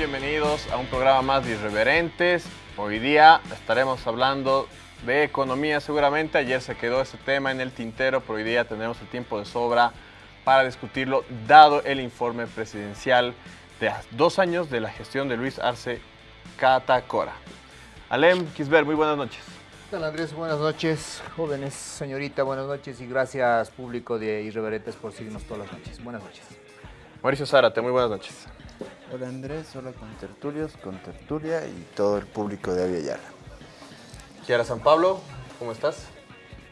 bienvenidos a un programa más de Irreverentes. Hoy día estaremos hablando de economía seguramente, ayer se quedó este tema en el tintero, pero hoy día tendremos el tiempo de sobra para discutirlo, dado el informe presidencial de dos años de la gestión de Luis Arce Catacora. Alem Kisber, muy buenas noches. ¿Qué tal Andrés? Buenas noches, jóvenes, señorita, buenas noches y gracias público de Irreverentes por seguirnos todas las noches. Buenas noches. Mauricio Zárate, muy buenas noches. Hola Andrés, hola con tertulios, con tertulia y todo el público de Aviala. Kiara San Pablo, ¿cómo estás?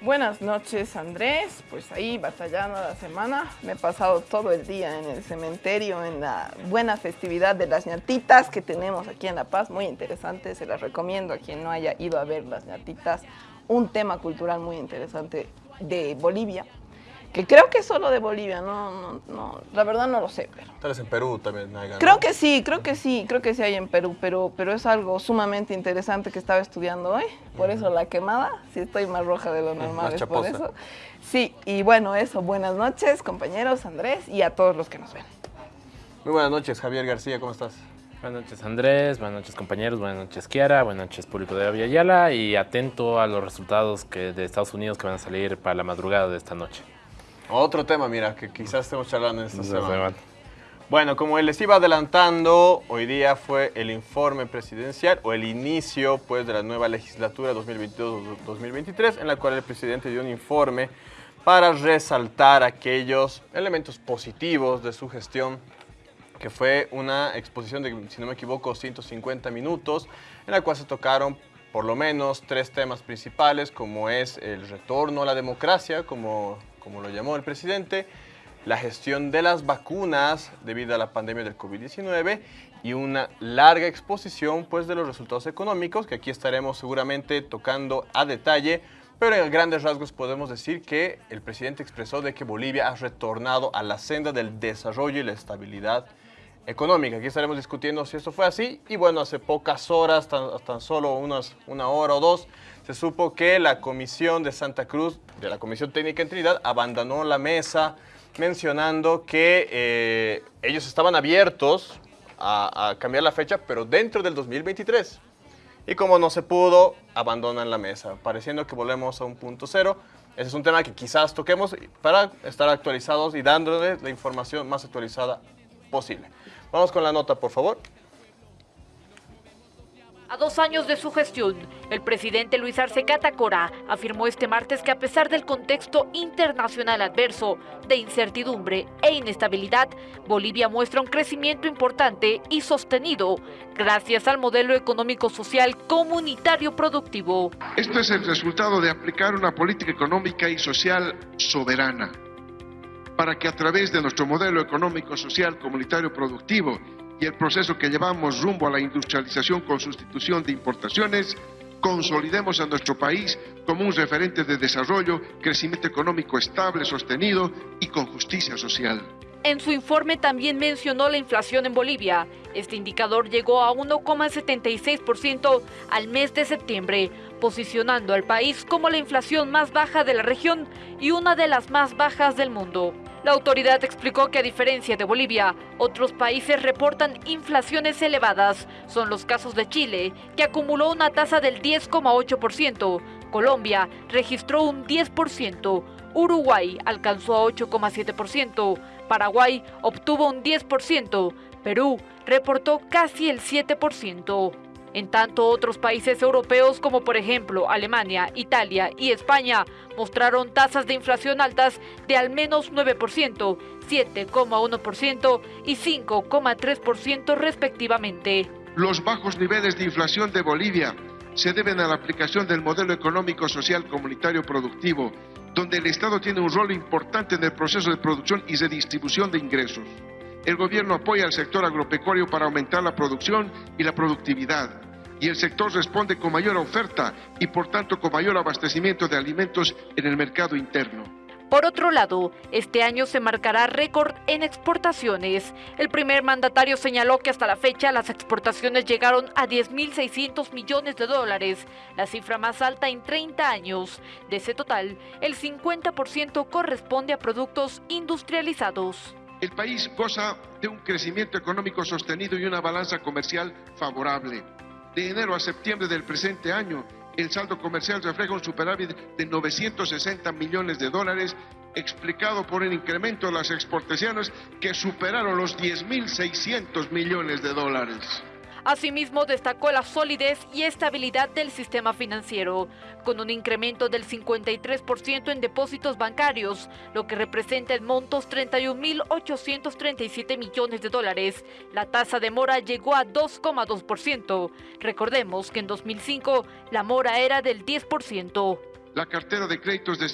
Buenas noches Andrés, pues ahí batallando la semana, me he pasado todo el día en el cementerio, en la buena festividad de las ñatitas que tenemos aquí en La Paz, muy interesante, se las recomiendo a quien no haya ido a ver las ñatitas, un tema cultural muy interesante de Bolivia, que creo que es solo de Bolivia, no, no, no, la verdad no lo sé, pero... Tal vez en Perú también hay Creo que sí, creo que sí, creo que sí hay en Perú, pero, pero es algo sumamente interesante que estaba estudiando hoy, por eso la quemada, sí estoy más roja de lo normal, es por eso. Sí, y bueno, eso, buenas noches compañeros, Andrés, y a todos los que nos ven. Muy buenas noches, Javier García, ¿cómo estás? Buenas noches Andrés, buenas noches compañeros, buenas noches Kiara, buenas noches público de Aviala y atento a los resultados que, de Estados Unidos que van a salir para la madrugada de esta noche. Otro tema, mira, que quizás estemos charlando en esta semana. Bueno, como les iba adelantando, hoy día fue el informe presidencial o el inicio pues, de la nueva legislatura 2022-2023, en la cual el presidente dio un informe para resaltar aquellos elementos positivos de su gestión, que fue una exposición de, si no me equivoco, 150 minutos, en la cual se tocaron por lo menos tres temas principales, como es el retorno a la democracia, como como lo llamó el presidente, la gestión de las vacunas debido a la pandemia del COVID-19 y una larga exposición pues, de los resultados económicos que aquí estaremos seguramente tocando a detalle, pero en grandes rasgos podemos decir que el presidente expresó de que Bolivia ha retornado a la senda del desarrollo y la estabilidad económica. Aquí estaremos discutiendo si esto fue así y bueno, hace pocas horas, tan, tan solo unas, una hora o dos, se supo que la Comisión de Santa Cruz, de la Comisión Técnica en Trinidad, abandonó la mesa mencionando que eh, ellos estaban abiertos a, cambiar la fecha, pero dentro del 2023. Y como no se pudo, abandonan la mesa, pareciendo que volvemos a un punto cero. Ese es un tema que quizás toquemos para estar actualizados y dándoles la información más actualizada posible. Vamos con la nota, por favor. A dos años de su gestión, el presidente Luis Arce Catacora afirmó este martes que a pesar del contexto internacional adverso, de incertidumbre e inestabilidad, Bolivia muestra un crecimiento importante y sostenido gracias al modelo económico-social comunitario productivo. Esto es el resultado de aplicar una política económica y social soberana para que a través de nuestro modelo económico-social comunitario productivo y el proceso que llevamos rumbo a la industrialización con sustitución de importaciones, consolidemos a nuestro país como un referente de desarrollo, crecimiento económico estable, sostenido y con justicia social. En su informe también mencionó la inflación en Bolivia. Este indicador llegó a 1,76% al mes de septiembre, posicionando al país como la inflación más baja de la región y una de las más bajas del mundo. La autoridad explicó que a diferencia de Bolivia, otros países reportan inflaciones elevadas. Son los casos de Chile, que acumuló una tasa del 10,8%, Colombia registró un 10%, Uruguay alcanzó a 8,7%, Paraguay obtuvo un 10%, Perú reportó casi el 7%. En tanto, otros países europeos como por ejemplo Alemania, Italia y España mostraron tasas de inflación altas de al menos 9%, 7,1% y 5,3% respectivamente. Los bajos niveles de inflación de Bolivia se deben a la aplicación del modelo económico social comunitario productivo, donde el Estado tiene un rol importante en el proceso de producción y redistribución de ingresos. El gobierno apoya al sector agropecuario para aumentar la producción y la productividad. Y el sector responde con mayor oferta y por tanto con mayor abastecimiento de alimentos en el mercado interno. Por otro lado, este año se marcará récord en exportaciones. El primer mandatario señaló que hasta la fecha las exportaciones llegaron a 10.600 millones de dólares, la cifra más alta en 30 años. De ese total, el 50% corresponde a productos industrializados. El país goza de un crecimiento económico sostenido y una balanza comercial favorable. De enero a septiembre del presente año, el saldo comercial refleja un superávit de 960 millones de dólares, explicado por el incremento de las exportaciones que superaron los 10.600 millones de dólares. Asimismo, destacó la solidez y estabilidad del sistema financiero, con un incremento del 53% en depósitos bancarios, lo que representa en montos 31.837 millones de dólares. La tasa de mora llegó a 2,2%. Recordemos que en 2005 la mora era del 10%. La cartera de créditos del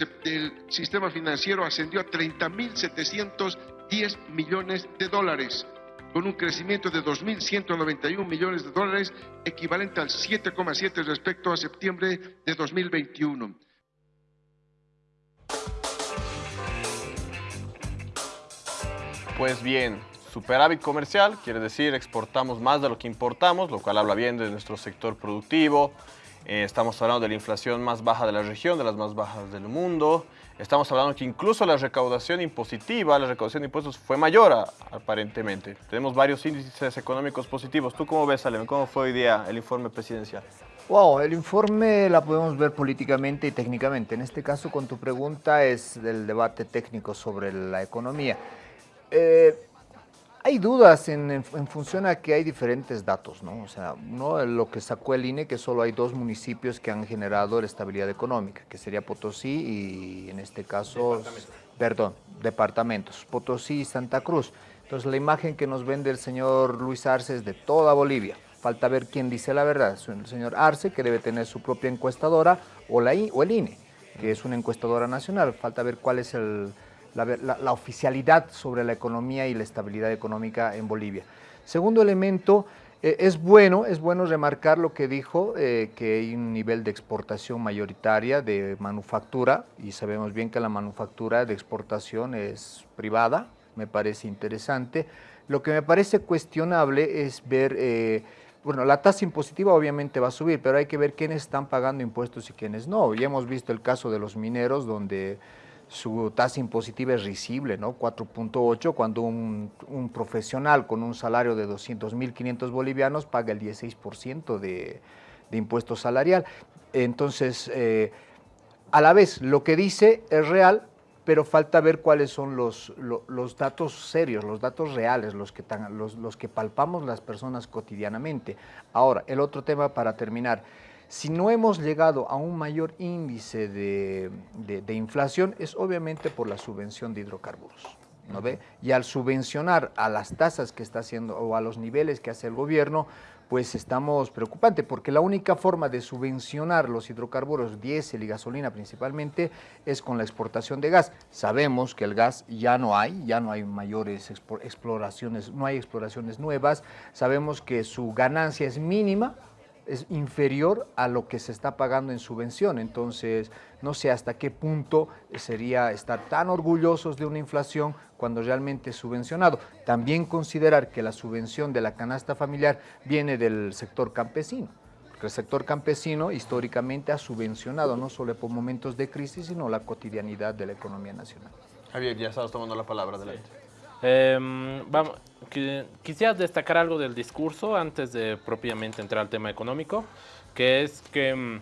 sistema financiero ascendió a 30.710 millones de dólares con un crecimiento de 2.191 millones de dólares, equivalente al 7,7 respecto a septiembre de 2021. Pues bien, superávit comercial quiere decir exportamos más de lo que importamos, lo cual habla bien de nuestro sector productivo. Eh, estamos hablando de la inflación más baja de la región, de las más bajas del mundo. Estamos hablando que incluso la recaudación impositiva, la recaudación de impuestos fue mayor aparentemente. Tenemos varios índices económicos positivos. ¿Tú cómo ves, Alem? ¿Cómo fue hoy día el informe presidencial? Wow, el informe la podemos ver políticamente y técnicamente. En este caso, con tu pregunta, es del debate técnico sobre la economía. Eh, hay dudas en, función a que hay diferentes datos, ¿no? O sea, lo que sacó el INE, que solo hay dos municipios que han generado la estabilidad económica, que sería Potosí y en este caso, perdón, departamentos, Potosí y Santa Cruz. Entonces la imagen que nos vende el señor Luis Arce es de toda Bolivia. Falta ver quién dice la verdad, el señor Arce, que debe tener su propia encuestadora, o, la, o el INE, que es una encuestadora nacional. Falta ver cuál es el la, oficialidad sobre la economía y la estabilidad económica en Bolivia. Segundo elemento, eh, es bueno, es bueno remarcar lo que dijo, eh, que hay un nivel de exportación mayoritaria de manufactura, y sabemos bien que la manufactura de exportación es privada, me parece interesante. Lo que me parece cuestionable es ver, eh, bueno, la tasa impositiva obviamente va a subir, pero hay que ver quiénes están pagando impuestos y quiénes no. Ya hemos visto el caso de los mineros, donde su tasa impositiva es risible, ¿no? 4.8, cuando un, profesional con un salario de 200.500 bolivianos paga el 16% de, de impuesto salarial. Entonces, eh, a la vez, lo que dice es real, pero falta ver cuáles son los, los, datos serios, los datos reales, los que, los, los que palpamos las personas cotidianamente. Ahora, el otro tema para terminar. Si no hemos llegado a un mayor índice de, inflación es obviamente por la subvención de hidrocarburos. ¿no ve? Y al subvencionar a las tasas que está haciendo o a los niveles que hace el gobierno, pues estamos preocupantes, porque la única forma de subvencionar los hidrocarburos, diésel y gasolina principalmente, es con la exportación de gas. Sabemos que el gas ya no hay, ya no hay mayores exploraciones, no hay exploraciones nuevas, sabemos que su ganancia es mínima, es inferior a lo que se está pagando en subvención. Entonces, no sé hasta qué punto sería estar tan orgullosos de una inflación cuando realmente es subvencionado. También considerar que la subvención de la canasta familiar viene del sector campesino. Porque el sector campesino históricamente ha subvencionado no solo por momentos de crisis, sino la cotidianidad de la economía nacional. Javier, ya estás tomando la palabra, adelante. Em, vamos, quisiera destacar algo del discurso antes de propiamente entrar al tema económico, que es que em,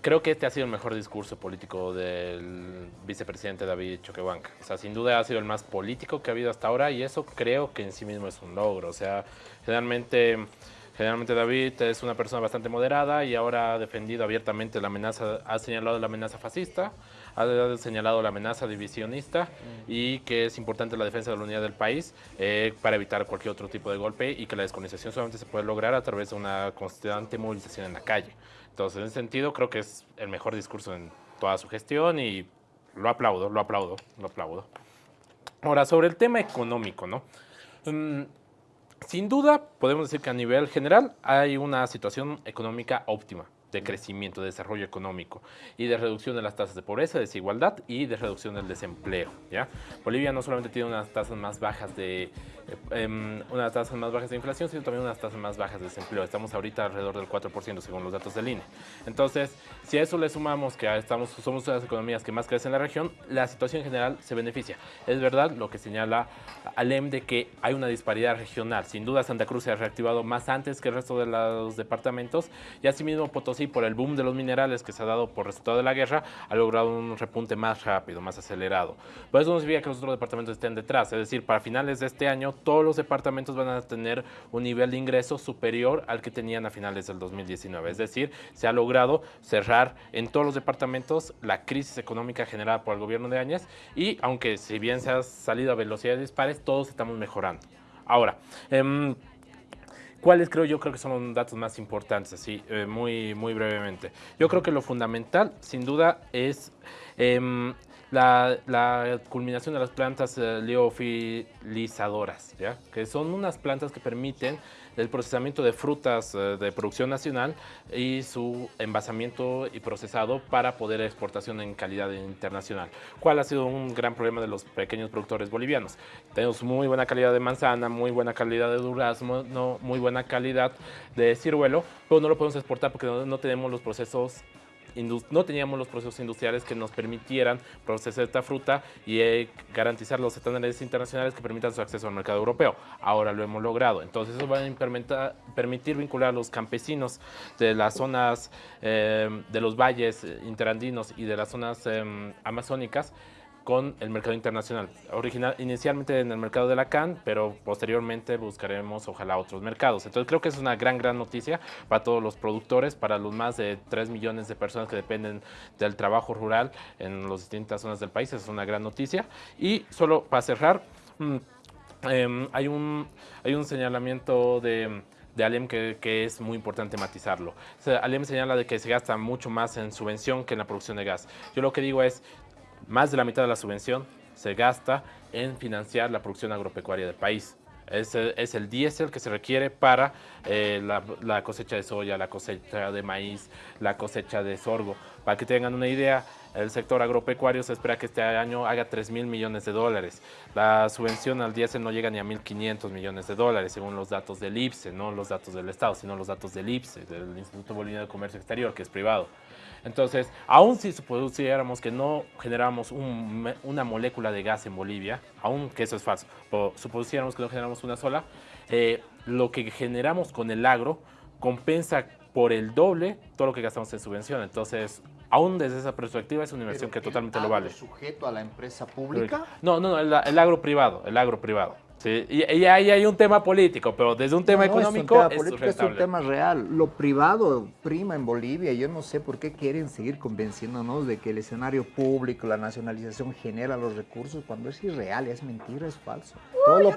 creo que este ha sido el mejor discurso político del vicepresidente David Choquehuanca. O sea, sin duda ha sido el más político que ha habido hasta ahora y eso creo que en sí mismo es un logro. O sea, generalmente... Generalmente David es una persona bastante moderada y ahora ha defendido abiertamente la amenaza, ha señalado la amenaza fascista, ha señalado la amenaza divisionista y que es importante la defensa de la unidad del país eh, para evitar cualquier otro tipo de golpe y que la descolonización solamente se puede lograr a través de una constante movilización en la calle. Entonces, en ese sentido, creo que es el mejor discurso en toda su gestión y lo aplaudo, lo aplaudo, lo aplaudo. Ahora, sobre el tema económico, ¿no? Mm, sin duda, podemos decir que a nivel general hay una situación económica óptima de crecimiento, de desarrollo económico y de reducción de las tasas de pobreza, desigualdad y de reducción del desempleo. ¿ya? Bolivia no solamente tiene unas tasas más bajas de eh, unas tasas más bajas de inflación, sino también unas tasas más bajas de desempleo. Estamos ahorita alrededor del 4% según los datos del INE. Entonces, si a eso le sumamos que estamos, somos una de las economías que más crecen en la región, la situación en general se beneficia. Es verdad lo que señala Alem de que hay una disparidad regional. Sin duda Santa Cruz se ha reactivado más antes que el resto de los departamentos y asimismo Potosí por el boom de los minerales que se ha dado por resultado de la guerra ha logrado un repunte más rápido, más acelerado. Por eso no significa que los otros departamentos estén detrás, es decir, para finales de este año todos los departamentos van a tener un nivel de ingreso superior al que tenían a finales del 2019. Es decir, se ha logrado cerrar en todos los departamentos la crisis económica generada por el gobierno de Áñez y aunque si bien se ha salido a velocidades dispares, todos estamos mejorando. Ahora, em, ¿Cuáles creo yo creo que son los datos más importantes? Así, eh, muy, muy brevemente. Yo creo que lo fundamental, sin duda, es em, la, culminación de las plantas eh, leofilizadoras, ¿ya? que son unas plantas que permiten el procesamiento de frutas eh, de producción nacional y su envasamiento y procesado para poder exportación en calidad internacional. ¿Cuál ha sido un gran problema de los pequeños productores bolivianos? Tenemos muy buena calidad de manzana, muy buena calidad de durazno, no, muy buena calidad de ciruelo, pero no lo podemos exportar porque no tenemos los procesos no teníamos los procesos industriales que nos permitieran procesar esta fruta y eh, garantizar los estándares internacionales que permitan su acceso al mercado europeo. Ahora lo hemos logrado. Entonces eso va a permitir vincular a los campesinos de las zonas eh, de los valles interandinos y de las zonas em, amazónicas con el mercado internacional. Original, inicialmente en el mercado de la CAN, pero posteriormente buscaremos ojalá otros mercados. Entonces creo que es una gran, gran noticia para todos los productores, para los más de 3 millones de personas que dependen del trabajo rural en las distintas zonas del país. Es una gran noticia. Y solo para cerrar, em, hay, un, hay un señalamiento de de Alem que, que, es muy importante matizarlo. Alem señala de que se gasta mucho más en subvención que en la producción de gas. Yo lo que digo es, más de la mitad de la subvención se gasta en financiar la producción agropecuaria del país. Es, es el diésel que se requiere para eh, la, cosecha de soya, la cosecha de maíz, la cosecha de sorgo. Para que tengan una idea, el sector agropecuario se espera que este año haga 3 mil millones de dólares. La subvención al diésel no llega ni a 1.500 millones de dólares, según los datos del IPSE, no los datos del Estado, sino los datos del IPSE, del Instituto Boliviano de Comercio Exterior, que es privado. Entonces, aún si supusiéramos que no generamos una molécula de gas en Bolivia, aún que eso es falso, pero supusiéramos que no generamos una sola, eh, lo que generamos con el agro compensa por el doble todo lo que gastamos en subvención. Entonces, aún desde esa perspectiva es una inversión que totalmente lo vale. sujeto a la empresa pública? No, no, no el agro privado, el agro privado. Sí, y, ahí hay un tema político, pero desde un tema económico es, un tema político, es un tema real. Lo privado prima en Bolivia. Yo no sé por qué quieren seguir convenciéndonos de que el escenario público, la nacionalización genera los recursos cuando es irreal, es mentira, es falso. todo lo,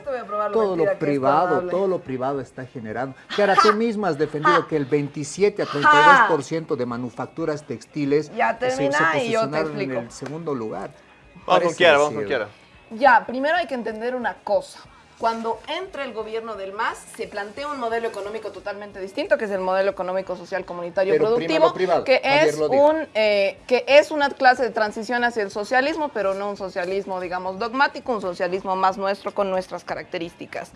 todo lo privado, todo lo privado está generando. Ahora tú misma has defendido que el 27 a 32% de manufacturas textiles ya se, se posicionaron en el segundo lugar. Vamos con quiera, vamos con quiera. Ya, primero hay que entender una cosa. Cuando entra el gobierno del MAS, se plantea un modelo económico totalmente distinto, que es el modelo económico social comunitario productivo, que, es un, eh, que es una clase de transición hacia el socialismo, pero no un socialismo, digamos, dogmático, un socialismo más nuestro con nuestras características.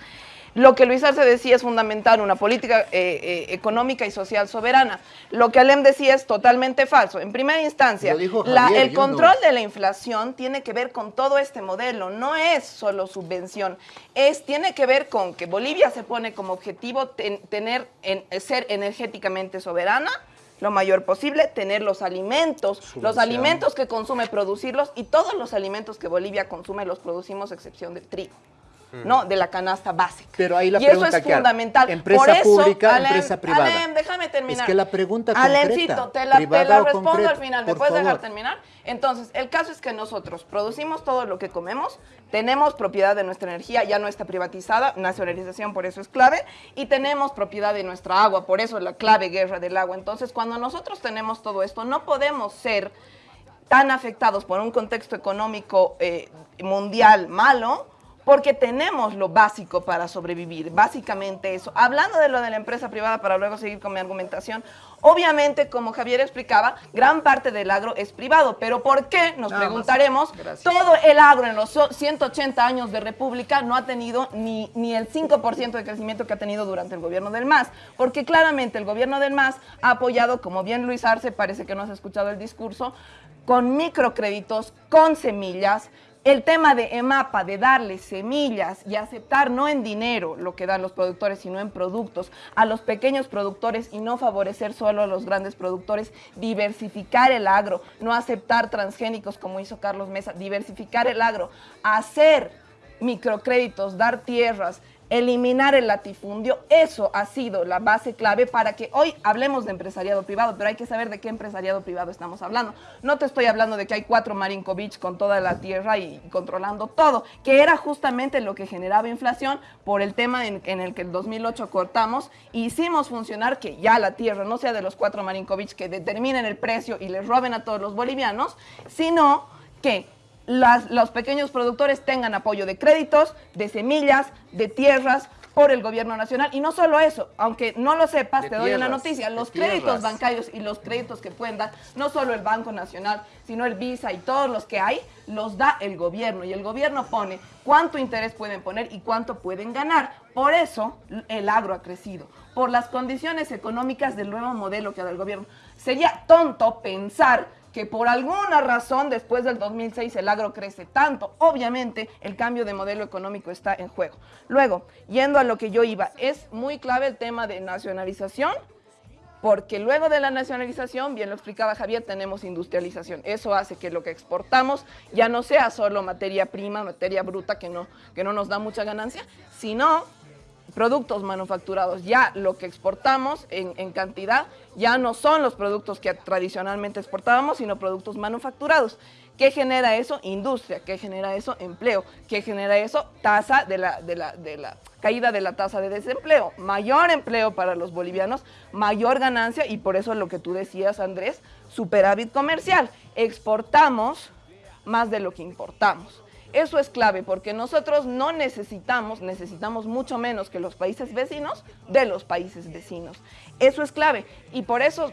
Lo que Luis Arce decía es fundamental, una política eh, eh, económica y social soberana. Lo que Alem decía es totalmente falso. En primera instancia, el control de la inflación tiene que ver con todo este modelo, no es solo subvención, es, tiene que ver con que Bolivia se pone como objetivo tener, ser energéticamente soberana, lo mayor posible, tener los alimentos, los alimentos que consume, producirlos y todos los alimentos que Bolivia consume los producimos, excepción del trigo. ¿No? De la canasta básica. Pero ahí la y eso es fundamental. Empresa pública, empresa privada. Alem, déjame terminar. Es que la pregunta concreta, te la, te la respondo al final. ¿Me puedes dejar terminar? Entonces, el caso es que nosotros producimos todo lo que comemos, tenemos propiedad de nuestra energía, ya no está privatizada, nacionalización por eso es clave, y tenemos propiedad de nuestra agua, por eso es la clave guerra del agua. Entonces, cuando nosotros tenemos todo esto, no podemos ser tan afectados por un contexto económico eh, mundial malo, porque tenemos lo básico para sobrevivir, básicamente eso. Hablando de lo de la empresa privada, para luego seguir con mi argumentación, obviamente, como Javier explicaba, gran parte del agro es privado, pero ¿por qué? Nos preguntaremos, todo el agro en los 180 años de República no ha tenido ni, ni el 5% de crecimiento que ha tenido durante el gobierno del MAS, porque claramente el gobierno del MAS ha apoyado, como bien Luis Arce, parece que no has escuchado el discurso, con microcréditos, con semillas, el tema de EMAPA, de darle semillas y aceptar no en dinero lo que dan los productores, sino en productos a los pequeños productores y no favorecer solo a los grandes productores, diversificar el agro, no aceptar transgénicos como hizo Carlos Mesa, diversificar el agro, hacer microcréditos, dar tierras, eliminar el latifundio, eso ha sido la base clave para que hoy hablemos de empresariado privado, pero hay que saber de qué empresariado privado estamos hablando. No te estoy hablando de que hay cuatro Marinkovic con toda la tierra y controlando todo, que era justamente lo que generaba inflación por el tema en, el que el 2008 cortamos e hicimos funcionar que ya la tierra no sea de los cuatro Marinkovic que determinen el precio y les roben a todos los bolivianos, sino que los pequeños productores tengan apoyo de créditos, de semillas, de tierras por el gobierno nacional. Y no solo eso, aunque no lo sepas, te doy una noticia, los créditos bancarios y los créditos que pueden dar, no solo el Banco Nacional, sino el Visa y todos los que hay, los da el gobierno. Y el gobierno pone cuánto interés pueden poner y cuánto pueden ganar. Por eso el agro ha crecido, por las condiciones económicas del nuevo modelo que da el gobierno. Sería tonto pensar que por alguna razón después del 2006 el agro crece tanto. Obviamente el cambio de modelo económico está en juego. Luego, yendo a lo que yo iba, es muy clave el tema de nacionalización, porque luego de la nacionalización, bien lo explicaba Javier, tenemos industrialización. Eso hace que lo que exportamos ya no sea solo materia prima, materia bruta que no, que no nos da mucha ganancia, sino productos manufacturados. Ya lo que exportamos en, cantidad ya no son los productos que tradicionalmente exportábamos, sino productos manufacturados. ¿Qué genera eso? Industria. ¿Qué genera eso? Empleo. ¿Qué genera eso? Tasa de la, de la, de la caída de la tasa de desempleo. Mayor empleo para los bolivianos, mayor ganancia y por eso lo que tú decías, Andrés, superávit comercial. Exportamos más de lo que importamos. Eso es clave porque nosotros no necesitamos, necesitamos mucho menos que los países vecinos de los países vecinos. Eso es clave y por eso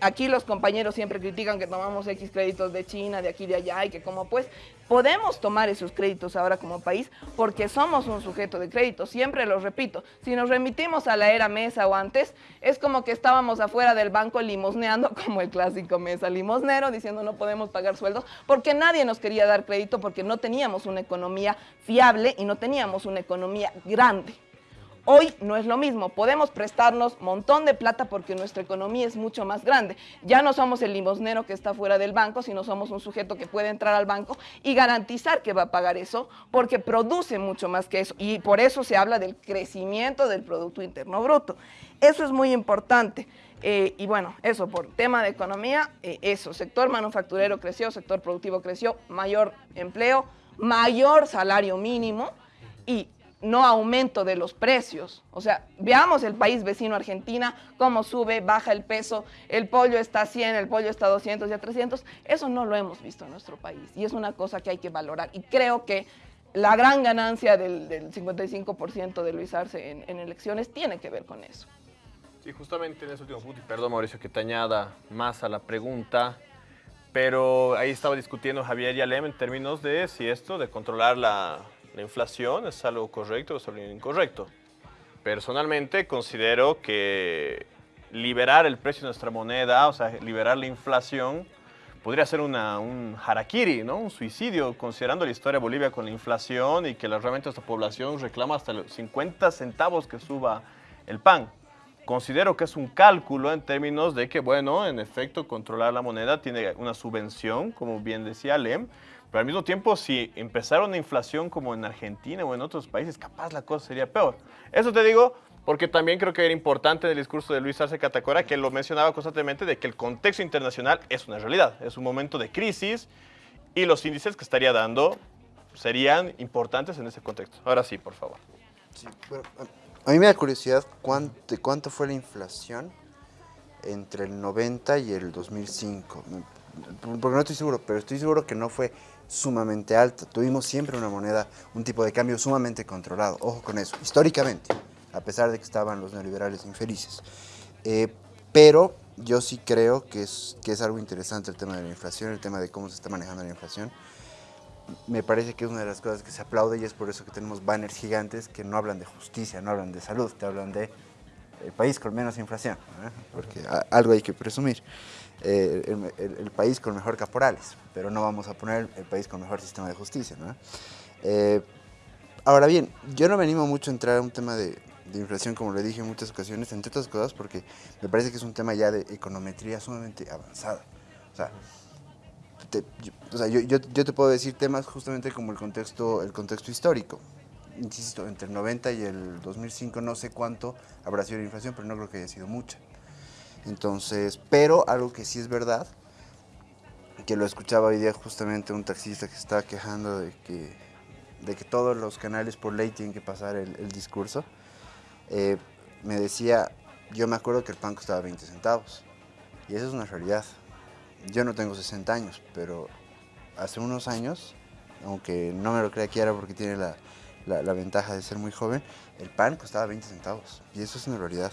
aquí los compañeros siempre critican que tomamos X créditos de China, de aquí, de allá, y que como pues podemos tomar esos créditos ahora como país porque somos un sujeto de crédito, siempre lo repito. Si nos remitimos a la era Mesa o antes, es como que estábamos afuera del banco limosneando como el clásico Mesa limosnero, diciendo no podemos pagar sueldos, porque nadie nos quería dar crédito porque no teníamos una economía fiable y no teníamos una economía grande. Hoy no es lo mismo, podemos prestarnos montón de plata porque nuestra economía es mucho más grande. Ya no somos el limosnero que está fuera del banco, sino somos un sujeto que puede entrar al banco y garantizar que va a pagar eso porque produce mucho más que eso. Y por eso se habla del crecimiento del Producto Interno Bruto. Eso es muy importante. Eh, y bueno, eso por tema de economía, eh, eso, sector manufacturero creció, sector productivo creció, mayor empleo, mayor salario mínimo y no aumento de los precios. O sea, veamos el país vecino Argentina, cómo sube, baja el peso, el pollo está a 100, el pollo está a 200 y a 300. Eso no lo hemos visto en nuestro país y es una cosa que hay que valorar. Y creo que la gran ganancia del, 55% de Luis Arce en, elecciones tiene que ver con eso. Sí, justamente en ese último punto, y perdón Mauricio que te añada más a la pregunta, pero ahí estaba discutiendo Javier y Alem en términos de si esto de controlar la, la inflación es algo correcto o es algo incorrecto. Personalmente considero que liberar el precio de nuestra moneda, o sea, liberar la inflación, podría ser una, un harakiri, ¿no? un suicidio, considerando la historia de Bolivia con la inflación y que realmente nuestra población reclama hasta los 50 centavos que suba el pan. Considero que es un cálculo en términos de que, bueno, en efecto, controlar la moneda tiene una subvención, como bien decía Lem, pero al mismo tiempo, si empezara una inflación como en Argentina o en otros países, capaz la cosa sería peor. Eso te digo porque también creo que era importante el discurso de Luis Arce Catacora que lo mencionaba constantemente de que el contexto internacional es una realidad, es un momento de crisis y los índices que estaría dando serían importantes en ese contexto. Ahora sí, por favor. a mí me da curiosidad cuánto, cuánto fue la inflación entre el 90 y el 2005. Porque no estoy seguro, pero estoy seguro que no fue sumamente alta. Tuvimos siempre una moneda, un tipo de cambio sumamente controlado. Ojo con eso, históricamente, a pesar de que estaban los neoliberales infelices. Eh, pero yo sí creo que es, que es algo interesante el tema de la inflación, el tema de cómo se está manejando la inflación. Me parece que es una de las cosas que se aplaude y es por eso que tenemos banners gigantes que no hablan de justicia, no hablan de salud, te hablan de el país con menos inflación, porque algo hay que presumir. Eh, el, país con mejor caporales, pero no vamos a poner el país con mejor sistema de justicia. Eh, ahora bien, yo no me animo mucho a entrar a un tema de, de inflación, como le dije en muchas ocasiones, entre otras cosas porque me parece que es un tema ya de econometría sumamente avanzada. O sea, yo, yo, te puedo decir temas justamente como el contexto, el contexto histórico. Insisto, entre el 90 y el 2005 no sé cuánto habrá sido la inflación, pero no creo que haya sido mucha. Entonces, pero algo que sí es verdad, que lo escuchaba hoy día justamente un taxista que estaba quejando de que, de que todos los canales por ley tienen que pasar el, discurso. Eh, me decía, yo me acuerdo que el pan costaba 20 centavos. Y eso es una realidad. Yo no tengo 60 años, pero hace unos años, aunque no me lo crea Kiara porque tiene la, la, ventaja de ser muy joven, el pan costaba 20 centavos. Y eso es una realidad.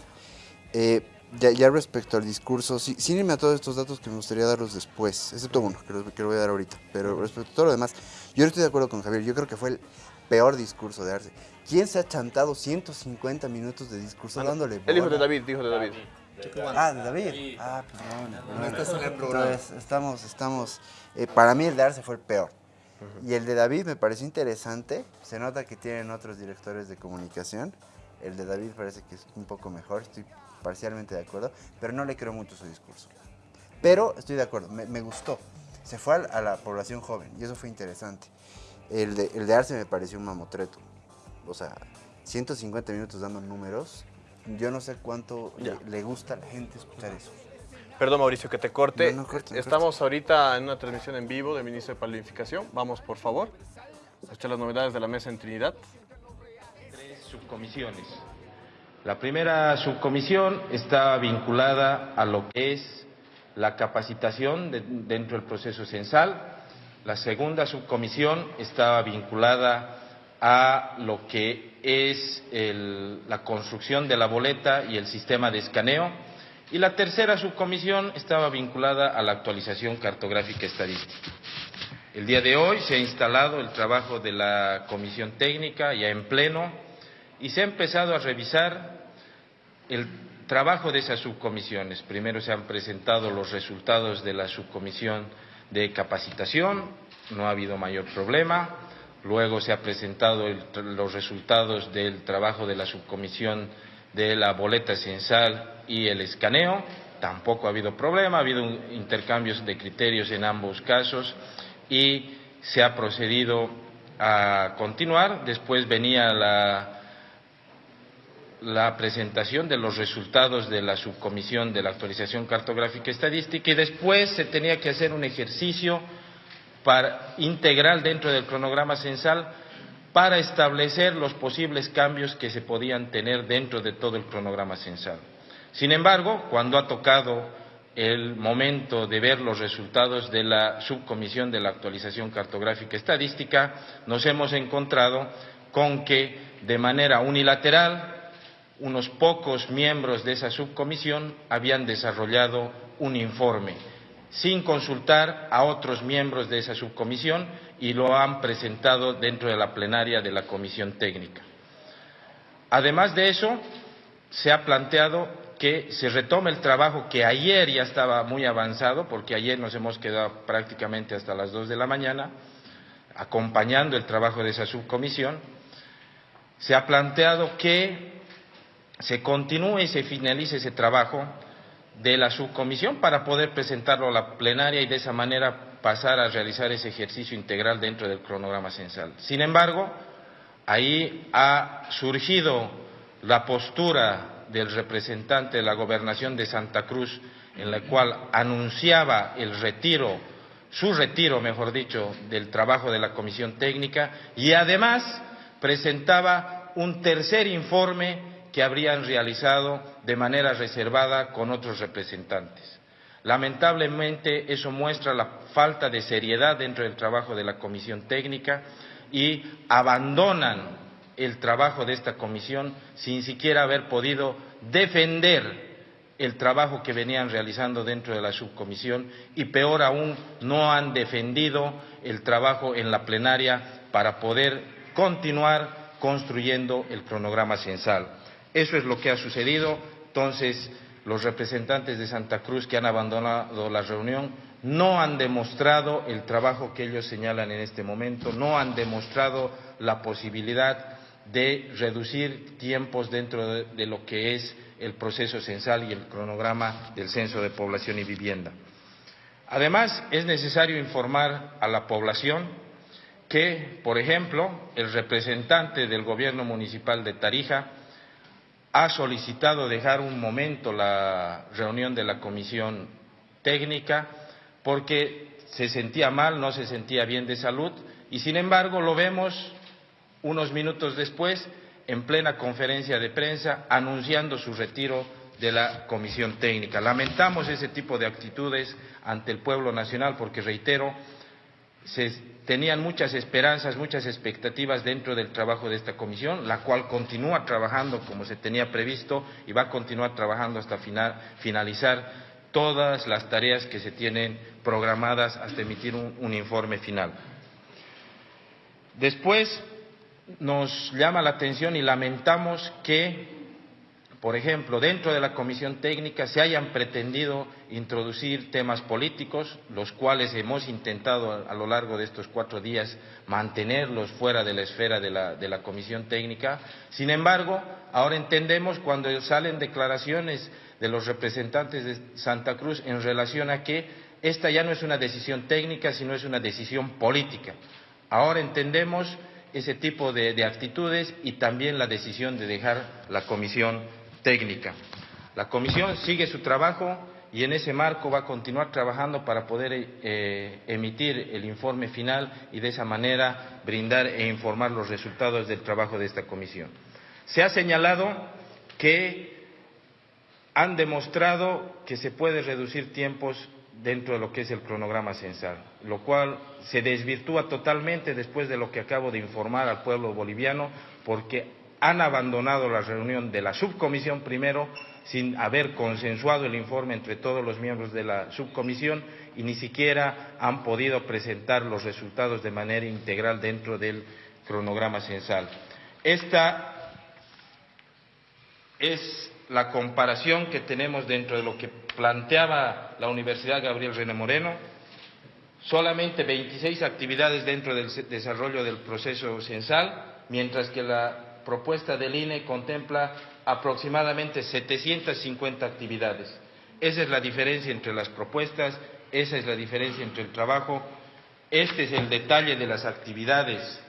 Eh, ya, respecto al discurso, sí, sin irme a todos estos datos que me gustaría darlos después, excepto uno que lo, que lo voy a dar ahorita, pero respecto a todo lo demás, yo no estoy de acuerdo con Javier, yo creo que fue el peor discurso de Arce. ¿Quién se ha chantado 150 minutos de discurso dándole El hijo de David, hijo de David. Ah, de David. Ah, perdón. El estamos, estamos. Eh, para mí el de Arce fue el peor. Y el de David me pareció interesante. Se nota que tienen otros directores de comunicación. El de David parece que es un poco mejor. Estoy parcialmente de acuerdo. Pero no le creo mucho su discurso. Pero estoy de acuerdo. Me, gustó. Se fue a, la población joven. Y eso fue interesante. El de, el de Arce me pareció un mamotreto o sea, 150 minutos dando números, yo no sé cuánto le, gusta a la gente escuchar eso. Perdón, Mauricio, que te corte. Estamos ahorita en una transmisión en vivo del Ministro de Planificación. Vamos, por favor, a escuchar las novedades de la mesa en Trinidad. Tres subcomisiones. La primera subcomisión está vinculada a lo que es la capacitación dentro del proceso censal. La segunda subcomisión está vinculada a lo que es la construcción de la boleta y el sistema de escaneo. Y la tercera subcomisión estaba vinculada a la actualización cartográfica estadística. El día de hoy se ha instalado el trabajo de la comisión técnica ya en pleno y se ha empezado a revisar el trabajo de esas subcomisiones. Primero se han presentado los resultados de la subcomisión de capacitación, no ha habido mayor problema. Luego se han presentado los resultados del trabajo de la subcomisión de la boleta censal y el escaneo. Tampoco ha habido problema, ha habido intercambios de criterios en ambos casos y se ha procedido a continuar. Después venía la, la presentación de los resultados de la subcomisión de la actualización cartográfica estadística y después se tenía que hacer un ejercicio para, integral dentro del cronograma censal para establecer los posibles cambios que se podían tener dentro de todo el cronograma censal. Sin embargo, cuando ha tocado el momento de ver los resultados de la subcomisión de la actualización cartográfica estadística, nos hemos encontrado con que de manera unilateral unos pocos miembros de esa subcomisión habían desarrollado un informe sin consultar a otros miembros de esa subcomisión y lo han presentado dentro de la plenaria de la comisión técnica. Además de eso, se ha planteado que se retome el trabajo que ayer ya estaba muy avanzado, porque ayer nos hemos quedado prácticamente hasta las dos de la mañana, acompañando el trabajo de esa subcomisión. Se ha planteado que se continúe y se finalice ese trabajo de la subcomisión para poder presentarlo a la plenaria y de esa manera pasar a realizar ese ejercicio integral dentro del cronograma censal. Sin embargo, ahí ha surgido la postura del representante de la gobernación de Santa Cruz, en la cual anunciaba el retiro, su retiro, mejor dicho, del trabajo de la comisión técnica y además presentaba un tercer informe que habrían realizado de manera reservada con otros representantes. Lamentablemente eso muestra la falta de seriedad dentro del trabajo de la comisión técnica y abandonan el trabajo de esta comisión sin siquiera haber podido defender el trabajo que venían realizando dentro de la subcomisión y peor aún no han defendido el trabajo en la plenaria para poder continuar construyendo el cronograma censal. Eso es lo que ha sucedido. Entonces, los representantes de Santa Cruz que han abandonado la reunión no han demostrado el trabajo que ellos señalan en este momento, no han demostrado la posibilidad de reducir tiempos dentro de, lo que es el proceso censal y el cronograma del censo de población y vivienda. Además, es necesario informar a la población que, por ejemplo, el representante del gobierno municipal de Tarija ha solicitado dejar un momento la reunión de la comisión técnica porque se sentía mal, no se sentía bien de salud y sin embargo lo vemos unos minutos después en plena conferencia de prensa anunciando su retiro de la comisión técnica. Lamentamos ese tipo de actitudes ante el pueblo nacional porque, reitero, se tenían muchas esperanzas, muchas expectativas dentro del trabajo de esta comisión, la cual continúa trabajando como se tenía previsto y va a continuar trabajando hasta finalizar todas las tareas que se tienen programadas hasta emitir un informe final. Después, nos llama la atención y lamentamos que, por ejemplo, dentro de la comisión técnica se hayan pretendido introducir temas políticos, los cuales hemos intentado a, lo largo de estos cuatro días mantenerlos fuera de la esfera de la, comisión técnica. Sin embargo, ahora entendemos cuando salen declaraciones de los representantes de Santa Cruz en relación a que esta ya no es una decisión técnica, sino es una decisión política. Ahora entendemos ese tipo de, actitudes y también la decisión de dejar la comisión técnica. La comisión sigue su trabajo y en ese marco va a continuar trabajando para poder eh, emitir el informe final y de esa manera brindar e informar los resultados del trabajo de esta comisión. Se ha señalado que han demostrado que se puede reducir tiempos dentro de lo que es el cronograma censal, lo cual se desvirtúa totalmente después de lo que acabo de informar al pueblo boliviano, porque han abandonado la reunión de la subcomisión primero sin haber consensuado el informe entre todos los miembros de la subcomisión y ni siquiera han podido presentar los resultados de manera integral dentro del cronograma censal. Esta es la comparación que tenemos dentro de lo que planteaba la Universidad Gabriel René Moreno, solamente 26 actividades dentro del desarrollo del proceso censal, mientras que la propuesta del INE contempla aproximadamente 750 actividades. Esa es la diferencia entre las propuestas, esa es la diferencia entre el trabajo. Este es el detalle de las actividades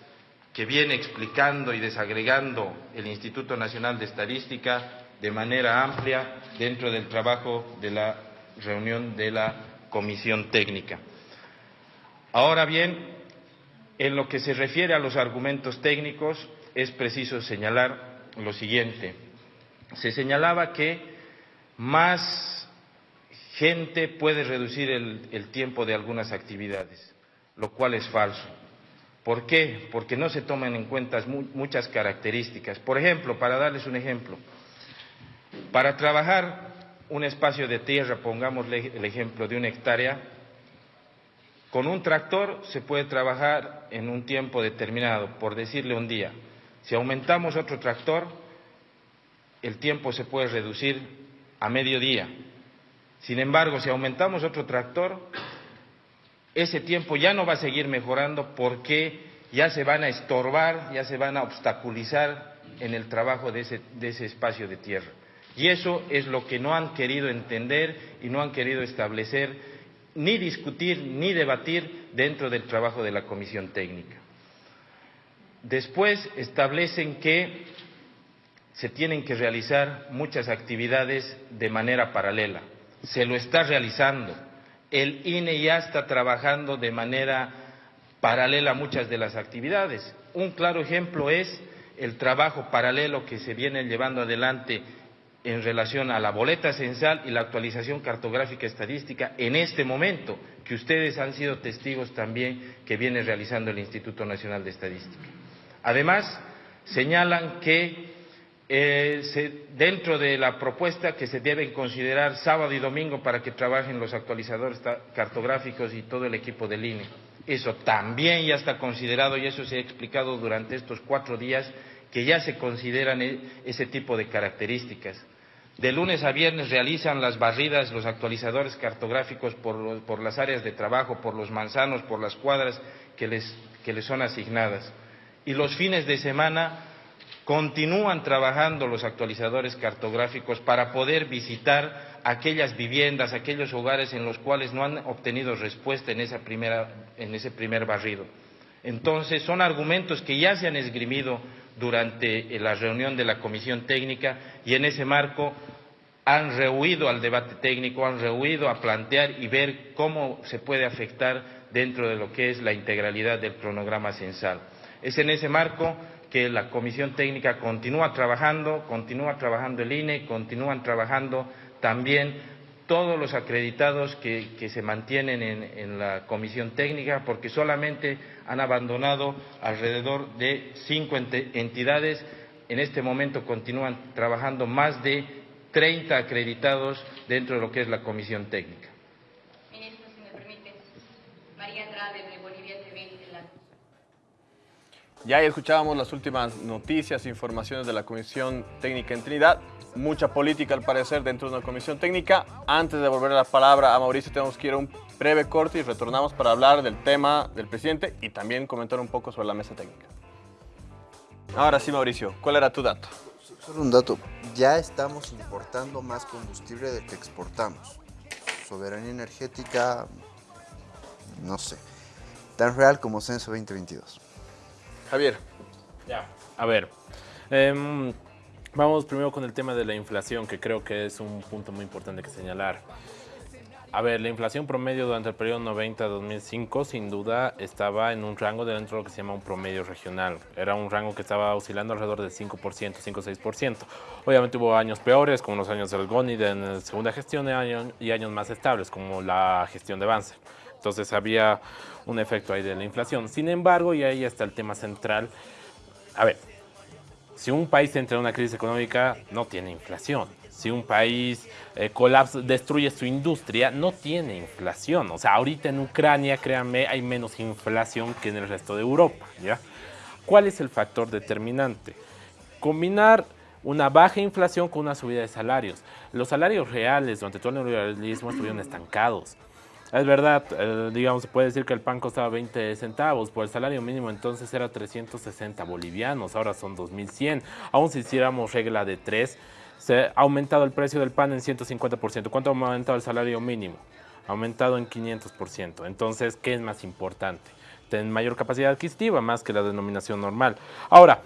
que viene explicando y desagregando el Instituto Nacional de Estadística de manera amplia dentro del trabajo de la reunión de la comisión técnica. Ahora bien, en lo que se refiere a los argumentos técnicos, es preciso señalar lo siguiente. Se señalaba que más gente puede reducir el, tiempo de algunas actividades, lo cual es falso. ¿Por qué? Porque no se toman en cuenta muchas características. Por ejemplo, para darles un ejemplo, para trabajar un espacio de tierra, pongamos el ejemplo de una hectárea, con un tractor se puede trabajar en un tiempo determinado, por decirle un día. Si aumentamos otro tractor, el tiempo se puede reducir a mediodía. Sin embargo, si aumentamos otro tractor, ese tiempo ya no va a seguir mejorando porque ya se van a estorbar, ya se van a obstaculizar en el trabajo de ese, de ese espacio de tierra. Y eso es lo que no han querido entender y no han querido establecer, ni discutir, ni debatir dentro del trabajo de la comisión técnica. Después establecen que se tienen que realizar muchas actividades de manera paralela. Se lo está realizando. El INE ya está trabajando de manera paralela a muchas de las actividades. Un claro ejemplo es el trabajo paralelo que se viene llevando adelante en relación a la boleta censal y la actualización cartográfica estadística en este momento, que ustedes han sido testigos también que viene realizando el Instituto Nacional de Estadística. Además, señalan que eh, dentro de la propuesta que se deben considerar sábado y domingo para que trabajen los actualizadores cartográficos y todo el equipo del INE. Eso también ya está considerado y eso se ha explicado durante estos cuatro días que ya se consideran e, ese tipo de características. De lunes a viernes realizan las barridas los actualizadores cartográficos por, las áreas de trabajo, por los manzanos, por las cuadras que les son asignadas. Y los fines de semana continúan trabajando los actualizadores cartográficos para poder visitar aquellas viviendas, aquellos hogares en los cuales no han obtenido respuesta en, ese primer barrido. Entonces, son argumentos que ya se han esgrimido durante la reunión de la comisión técnica y en ese marco han rehuido al debate técnico, han rehuido a plantear y ver cómo se puede afectar dentro de lo que es la integralidad del cronograma censal. Es en ese marco que la comisión técnica continúa trabajando, continúa trabajando el INE, continúan trabajando también todos los acreditados que, se mantienen en, la comisión técnica, porque solamente han abandonado alrededor de cinco entidades. En este momento continúan trabajando más de 30 acreditados dentro de lo que es la comisión técnica. Ministro, si me permite, María Andrade de Bolivia TV. Ya escuchábamos las últimas noticias e informaciones de la Comisión Técnica en Trinidad. Mucha política al parecer dentro de una comisión técnica. Antes de volver la palabra a Mauricio tenemos que ir a un breve corte y retornamos para hablar del tema del presidente y también comentar un poco sobre la mesa técnica. Ahora sí, Mauricio, ¿cuál era tu dato? Solo un dato. Ya estamos importando más combustible del que exportamos. Soberanía energética, no sé, tan real como Censo 2022. Javier. Ya. A ver, em, vamos primero con el tema de la inflación, que creo que es un punto muy importante que señalar. A ver, la inflación promedio durante el periodo 90-2005 sin duda estaba en un rango dentro de lo que se llama un promedio regional. Era un rango que estaba oscilando alrededor del 5%, 5-6%. Obviamente hubo años peores, como los años del GONI de la segunda gestión y años más estables, como la gestión de Banzer. Entonces había un efecto ahí de la inflación. Sin embargo, y ahí está el tema central, a ver, si un país entra en una crisis económica, no tiene inflación. Si un país eh, colapsa, destruye su industria, no tiene inflación. O sea, ahorita en Ucrania, créanme, hay menos inflación que en el resto de Europa. ¿Cuál es el factor determinante? Combinar una baja inflación con una subida de salarios. Los salarios reales durante todo el neoliberalismo estuvieron estancados. Es verdad, eh, digamos, se puede decir que el pan costaba 20 centavos, por el salario mínimo entonces era 360 bolivianos, ahora son 2100. Aún si hiciéramos regla de 3, se ha aumentado el precio del pan en 150%. ¿Cuánto ha aumentado el salario mínimo? Ha aumentado en 500%. Entonces, ¿qué es más importante? Tener mayor capacidad adquisitiva más que la denominación normal. Ahora,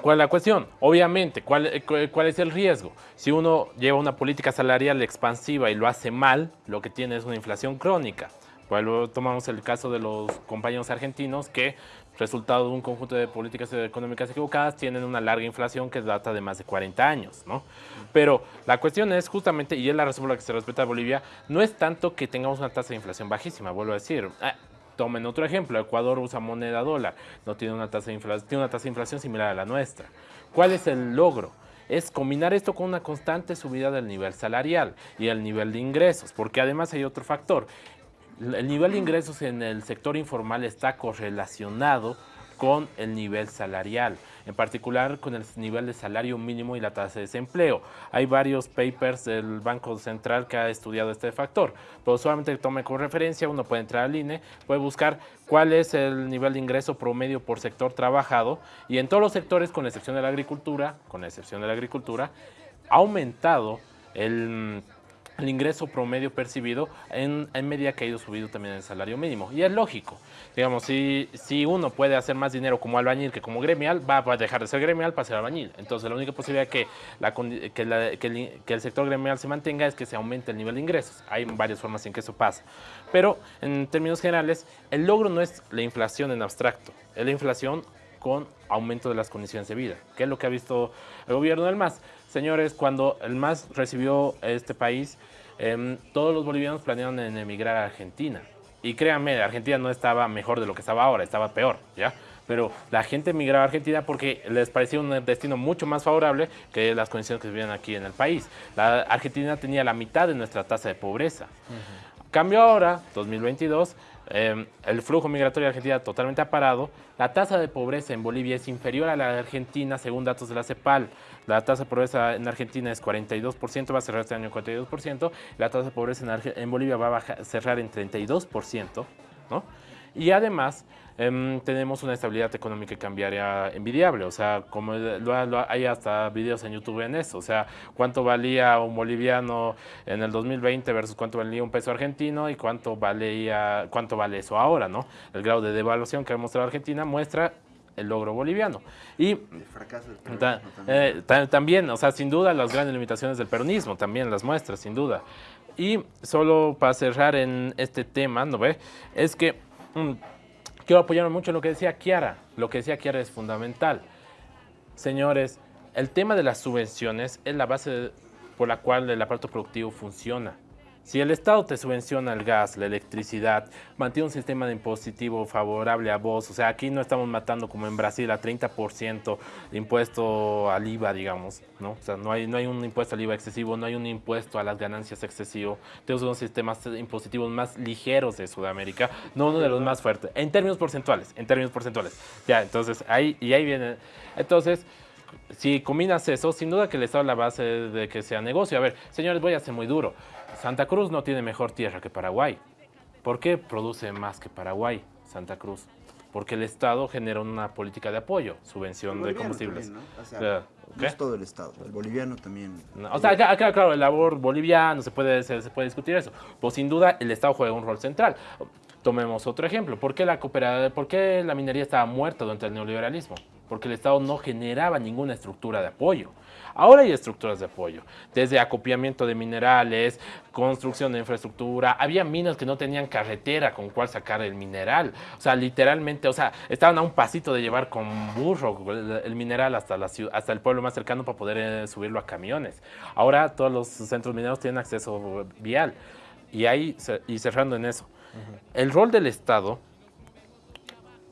¿Cuál es la cuestión? Obviamente, ¿cuál, ¿cuál, es el riesgo? Si uno lleva una política salarial expansiva y lo hace mal, lo que tiene es una inflación crónica. Pues tomamos el caso de los compañeros argentinos que, resultado de un conjunto de políticas económicas equivocadas, tienen una larga inflación que data de más de 40 años, ¿no? Pero la cuestión es justamente, y es la razón por la que se respeta a Bolivia, no es tanto que tengamos una tasa de inflación bajísima, vuelvo a decir. Tomen otro ejemplo, Ecuador usa moneda dólar, no tiene una tasa de inflación, tiene una tasa de inflación similar a la nuestra. ¿Cuál es el logro? es combinar esto con una constante subida del nivel salarial y el nivel de ingresos, porque además hay otro factor. El nivel de ingresos en el sector informal está correlacionado con el nivel salarial en particular con el nivel de salario mínimo y la tasa de desempleo. Hay varios papers del Banco Central que ha estudiado este factor, pero solamente tome como referencia, uno puede entrar al INE, puede buscar cuál es el nivel de ingreso promedio por sector trabajado y en todos los sectores, con excepción de la agricultura, con excepción de la agricultura, ha aumentado el el ingreso promedio percibido en, en, medida que ha ido subido también el salario mínimo. Y es lógico, digamos, si, si uno puede hacer más dinero como albañil que como gremial, va a dejar de ser gremial para ser albañil. Entonces la única posibilidad que, la, que, que, el, que el sector gremial se mantenga es que se aumente el nivel de ingresos. Hay varias formas en que eso pasa. Pero en términos generales, el logro no es la inflación en abstracto, es la inflación con aumento de las condiciones de vida. ¿Qué es lo que ha visto el gobierno del MAS? Señores, cuando el MAS recibió este país, em, todos los bolivianos planearon en emigrar a Argentina. Y créanme, Argentina no estaba mejor de lo que estaba ahora, estaba peor, ¿ya? Pero la gente emigraba a Argentina porque les parecía un destino mucho más favorable que las condiciones que se vivían aquí en el país. La Argentina tenía la mitad de nuestra tasa de pobreza. Cambio ahora, 2022, Em, el flujo migratorio de Argentina totalmente ha parado. La tasa de pobreza en Bolivia es inferior a la de Argentina, según datos de la CEPAL. La tasa de pobreza en Argentina es 42%, va a cerrar este año 42%. La tasa de pobreza en, en Bolivia va a cerrar en 32%. ¿no? Y además, Em, tenemos una estabilidad económica y cambiaria envidiable. O sea, como hay hasta videos en YouTube en eso. O sea, cuánto valía un boliviano en el 2020 versus cuánto valía un peso argentino y cuánto, valía, cuánto vale eso ahora, ¿no? El grado de devaluación que ha mostrado Argentina muestra el logro boliviano. Y el fracaso del eh, también, o sea, sin duda las grandes limitaciones del peronismo también las muestra, sin duda. Y solo para cerrar en este tema, ¿no ve? Es que... Mm, quiero apoyarme mucho lo que decía Kiara. Lo que decía Kiara es fundamental. Señores, el tema de las subvenciones es la base por la cual el aparato productivo funciona. Si el Estado te subvenciona el gas, la electricidad, mantiene un sistema de impositivo favorable a vos, o sea, aquí no estamos matando como en Brasil a 30% de impuesto al IVA, digamos, ¿no? O sea, no hay, no hay un impuesto al IVA excesivo, no hay un impuesto a las ganancias excesivo. Tenemos unos sistemas impositivos más ligeros de Sudamérica, no uno de los más fuertes, en términos porcentuales, en términos porcentuales. Ya, entonces, ahí, y ahí viene, entonces si combinas eso, sin duda que el Estado es la base de que sea negocio. A ver, señores, voy a ser muy duro. Santa Cruz no tiene mejor tierra que Paraguay. ¿Por qué produce más que Paraguay, Santa Cruz? Porque el Estado genera una política de apoyo, subvención de combustibles. ¿no? O sea, no es todo el Estado, el boliviano también. o sea, acá, claro, el labor boliviano, se puede, se, puede discutir eso. Pues sin duda el Estado juega un rol central. Tomemos otro ejemplo. ¿Por qué la, ¿por qué la minería estaba muerta durante el neoliberalismo? Porque el Estado no generaba ninguna estructura de apoyo. Ahora hay estructuras de apoyo, desde acopiamiento de minerales, construcción de infraestructura. Había minas que no tenían carretera con cuál sacar el mineral. O sea, literalmente, o sea, estaban a un pasito de llevar con burro el, mineral hasta, la hasta el pueblo más cercano para poder eh, subirlo a camiones. Ahora todos los centros mineros tienen acceso vial. Y ahí, y cerrando en eso, el rol del Estado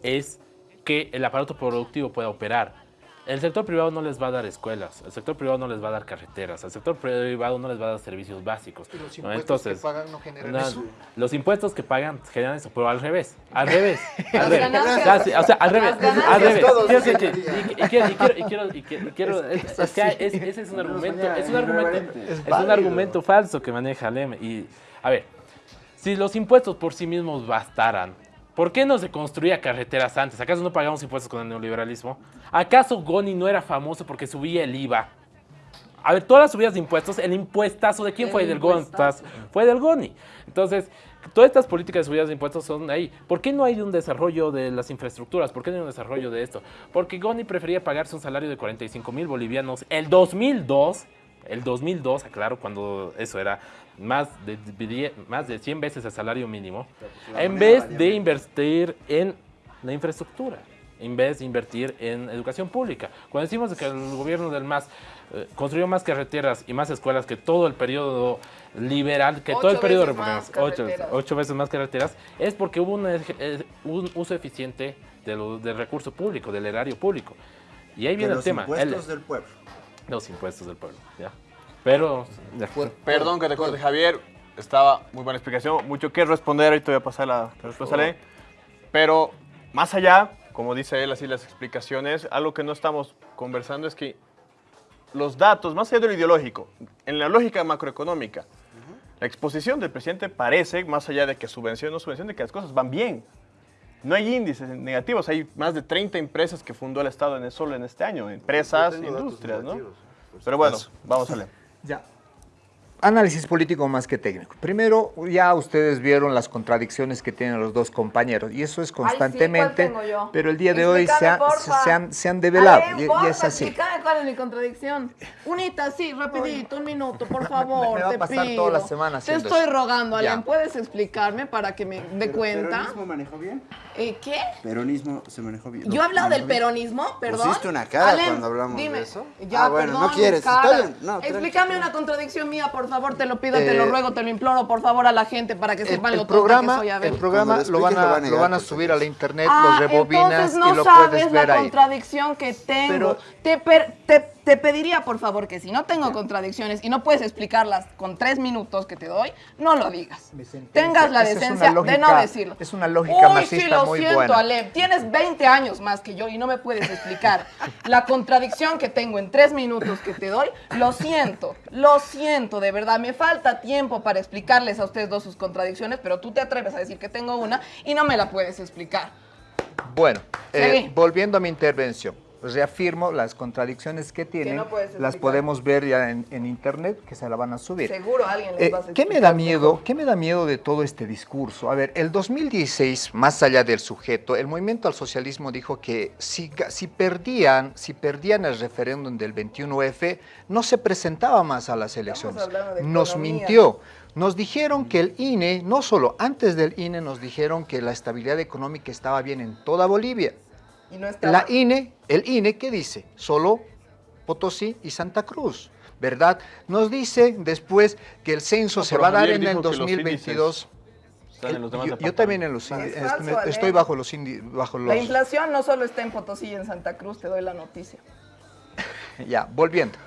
es que el aparato productivo pueda operar el sector privado no les va a dar escuelas, el sector privado no les va a dar carreteras, el sector privado no les va a dar servicios básicos. los impuestos que pagan no generan eso. Los impuestos que pagan generan eso, pero al revés, al revés, al revés. o sea, al revés, al revés. Y quiero, y quiero, es que ese es un argumento, es un argumento, es un argumento falso que maneja Lem. Y, a ver, si los impuestos por sí mismos bastaran, ¿Por qué no se construía carreteras antes? ¿Acaso no pagamos impuestos con el neoliberalismo? ¿Acaso Goni no era famoso porque subía el IVA? A ver, todas las subidas de impuestos, el impuestazo, ¿de quién fue? Del Goni. Fue del Goni. Entonces, todas estas políticas de subidas de impuestos son ahí. ¿Por qué no hay un desarrollo de las infraestructuras? ¿Por qué no hay un desarrollo de esto? Porque Goni prefería pagarse un salario de 45 mil bolivianos el 2002 el 2002, aclaro, cuando eso era más de, más de 100 veces el salario mínimo, en vez de invertir en la infraestructura, en vez de invertir en educación pública. Cuando decimos que el gobierno del MAS eh, construyó más carreteras y más escuelas que todo el periodo liberal, que todo el periodo republicano, ocho, veces más carreteras, es porque hubo eh, un, uso eficiente del recurso público, del erario público. Y ahí viene el tema. Los impuestos del pueblo. Los impuestos del pueblo, ya. Pero... Perdón que te corte, Javier. Estaba muy buena explicación. Mucho que responder. Ahorita voy a pasar la respuesta. Pero más allá, como dice él, así las explicaciones, algo que no estamos conversando es que los datos, más allá de lo ideológico, en la lógica macroeconómica, la exposición del presidente parece, más allá de que subvención o no subvención, de que las cosas van bien. No hay índices negativos, hay más de 30 empresas que fundó el Estado en solo en este año, empresas, industrias, ¿no? Pero bueno, vamos a leer. Ya. Análisis político más que técnico. Primero, ya ustedes vieron las contradicciones que tienen los dos compañeros y eso es constantemente, pero el día de hoy se, han, se, han, develado y, es así. cuál es mi contradicción. Unita, sí, rapidito, un minuto, por favor, me, va a pasar toda la semana Te estoy rogando, Alan, ¿puedes explicarme para que me dé cuenta? ¿Peronismo manejó bien? ¿Eh, ¿Qué? Peronismo se manejó bien. ¿Yo he hablado del peronismo? Perdón. Pusiste una cara cuando hablamos de eso. Ya, ah, bueno, no quieres. Está bien. No, Explícame una contradicción mía, por favor, te lo pido, te lo eh, ruego, te lo imploro, por favor, a la gente para que sepan el, lo programa, que soy a ver. El programa lo van a, lo van a subir a la internet, ah, los rebobinas no y lo puedes ver la contradicción que tengo. te, te te pediría, por favor, que si no tengo contradicciones y no puedes explicarlas con tres minutos que te doy, no lo digas. Tengas la decencia de no decirlo. Es una lógica Uy, sí, lo siento, Alem. Tienes 20 años más que yo y no me puedes explicar la contradicción que tengo en tres minutos que te doy. Lo siento, lo siento, de verdad. Me falta tiempo para explicarles a ustedes dos sus contradicciones, pero tú te atreves a decir que tengo una y no me la puedes explicar. Bueno, eh, volviendo a mi intervención reafirmo las contradicciones que tienen, las podemos ver ya en, internet, que se la van a subir. Seguro alguien les eh, va a ¿qué me da miedo? ¿Qué me da miedo de todo este discurso? A ver, el 2016, más allá del sujeto, el movimiento al socialismo dijo que si, si perdían, si perdían el referéndum del 21F, no se presentaba más a las elecciones. Nos mintió. Nos dijeron que el INE, no solo antes del INE, nos dijeron que la estabilidad económica estaba bien en toda Bolivia. La INE, el INE, ¿qué dice? Solo Potosí y Santa Cruz, ¿verdad? Nos dice después que el censo se va a dar en el 2022. yo, también en los estoy bajo los, bajo los... La inflación no solo está en Potosí y en Santa Cruz, te doy la noticia. ya, volviendo.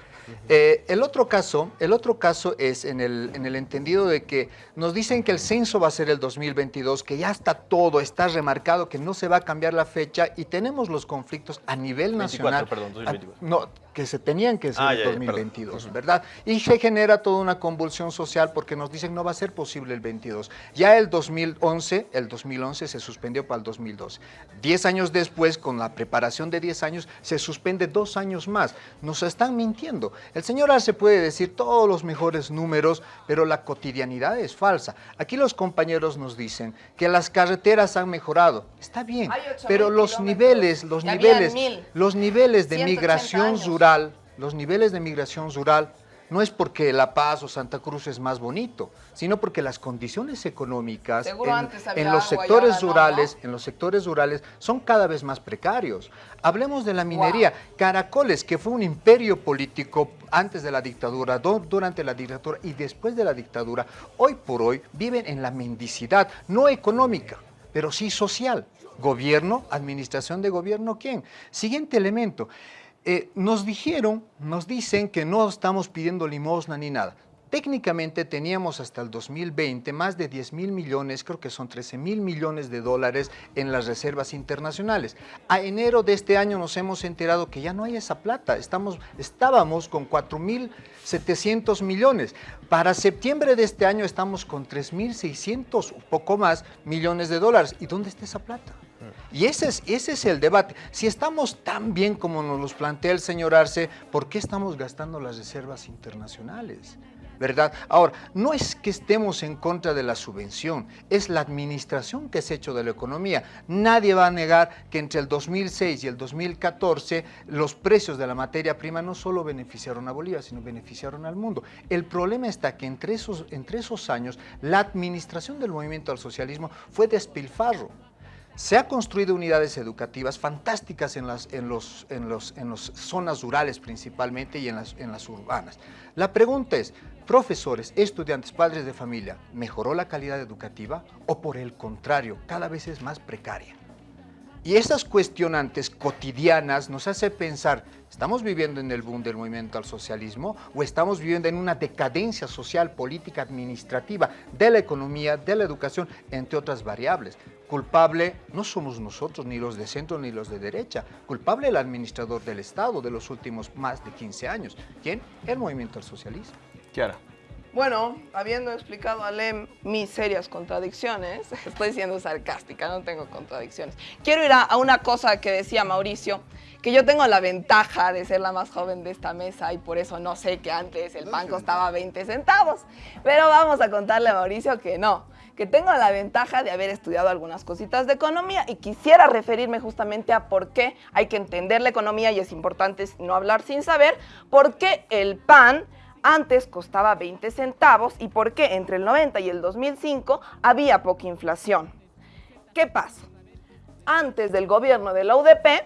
Eh, el, otro caso, el otro caso es en el, en el entendido de que nos dicen que el censo va a ser el 2022, que ya está todo, está remarcado, que no se va a cambiar la fecha y tenemos los conflictos a nivel nacional. perdón, 2024. no, que se tenían que hacer ah, en 2022, ¿verdad? Y se genera toda una convulsión social porque nos dicen no va a ser posible el 22. Ya el 2011, el 2011 se suspendió para el 2012. Diez años después, con la preparación de 10 años, se suspende dos años más. Nos están mintiendo. El señor Arce puede decir todos los mejores números, pero la cotidianidad es falsa. Aquí los compañeros nos dicen que las carreteras han mejorado. Está bien, pero los niveles, los niveles, los niveles de migración rural, los niveles de migración rural no es porque La Paz o Santa Cruz es más bonito, sino porque las condiciones económicas en, los sectores rurales, en los sectores rurales son cada vez más precarios. Hablemos de la minería. Caracoles, que fue un imperio político antes de la dictadura, durante la dictadura y después de la dictadura, hoy por hoy viven en la mendicidad, no económica, pero sí social. Gobierno, administración de gobierno, ¿quién? Siguiente elemento. Eh, nos dijeron, nos dicen que no estamos pidiendo limosna ni nada. Técnicamente teníamos hasta el 2020 más de 10 mil millones, creo que son 13 mil millones de dólares en las reservas internacionales. A enero de este año nos hemos enterado que ya no hay esa plata, Estamos, estábamos con 4 mil 700 millones. Para septiembre de este año estamos con 3 mil 600, un poco más, millones de dólares. ¿Y dónde está esa plata? Y ese es, ese es el debate. Si estamos tan bien como nos los plantea el señor Arce, ¿por qué estamos gastando las reservas internacionales? ¿verdad? Ahora, no es que estemos en contra de la subvención, es la administración que se ha hecho de la economía. Nadie va a negar que entre el 2006 y el 2014 los precios de la materia prima no solo beneficiaron a Bolivia, sino beneficiaron al mundo. El problema está que entre esos, entre esos años la administración del movimiento al socialismo fue despilfarro. Se ha construido unidades educativas fantásticas en las en los, en los, en los zonas rurales principalmente y en las, en las urbanas. La pregunta es, profesores, estudiantes, padres de familia, ¿mejoró la calidad educativa o por el contrario, cada vez es más precaria? Y esas cuestionantes cotidianas nos hace pensar, ¿estamos viviendo en el boom del movimiento al socialismo o estamos viviendo en una decadencia social, política, administrativa de la economía, de la educación, entre otras variables? Culpable no somos nosotros, ni los de centro ni los de derecha. Culpable el administrador del Estado de los últimos más de 15 años. ¿Quién? El movimiento al socialismo. Kiara. Bueno, habiendo explicado a Lem mis serias contradicciones, estoy siendo sarcástica, no tengo contradicciones. Quiero ir a, una cosa que decía Mauricio, que yo tengo la ventaja de ser la más joven de esta mesa y por eso no sé que antes el pan costaba 20 centavos. Pero vamos a contarle a Mauricio que no, que tengo la ventaja de haber estudiado algunas cositas de economía y quisiera referirme justamente a por qué hay que entender la economía y es importante no hablar sin saber, por qué el pan antes costaba 20 centavos y por qué entre el 90 y el 2005 había poca inflación. ¿Qué pasa? Antes del gobierno de la UDP,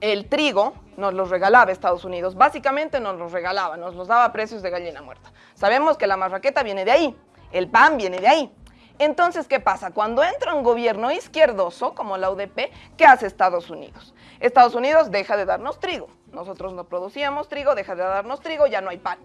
el trigo nos los regalaba Estados Unidos. Básicamente nos los regalaba, nos los daba a precios de gallina muerta. Sabemos que la marraqueta viene de ahí, el pan viene de ahí. Entonces, ¿qué pasa? Cuando entra un gobierno izquierdoso como la UDP, ¿qué hace Estados Unidos? Estados Unidos deja de darnos trigo. Nosotros no producíamos trigo, deja de darnos trigo, ya no hay pan.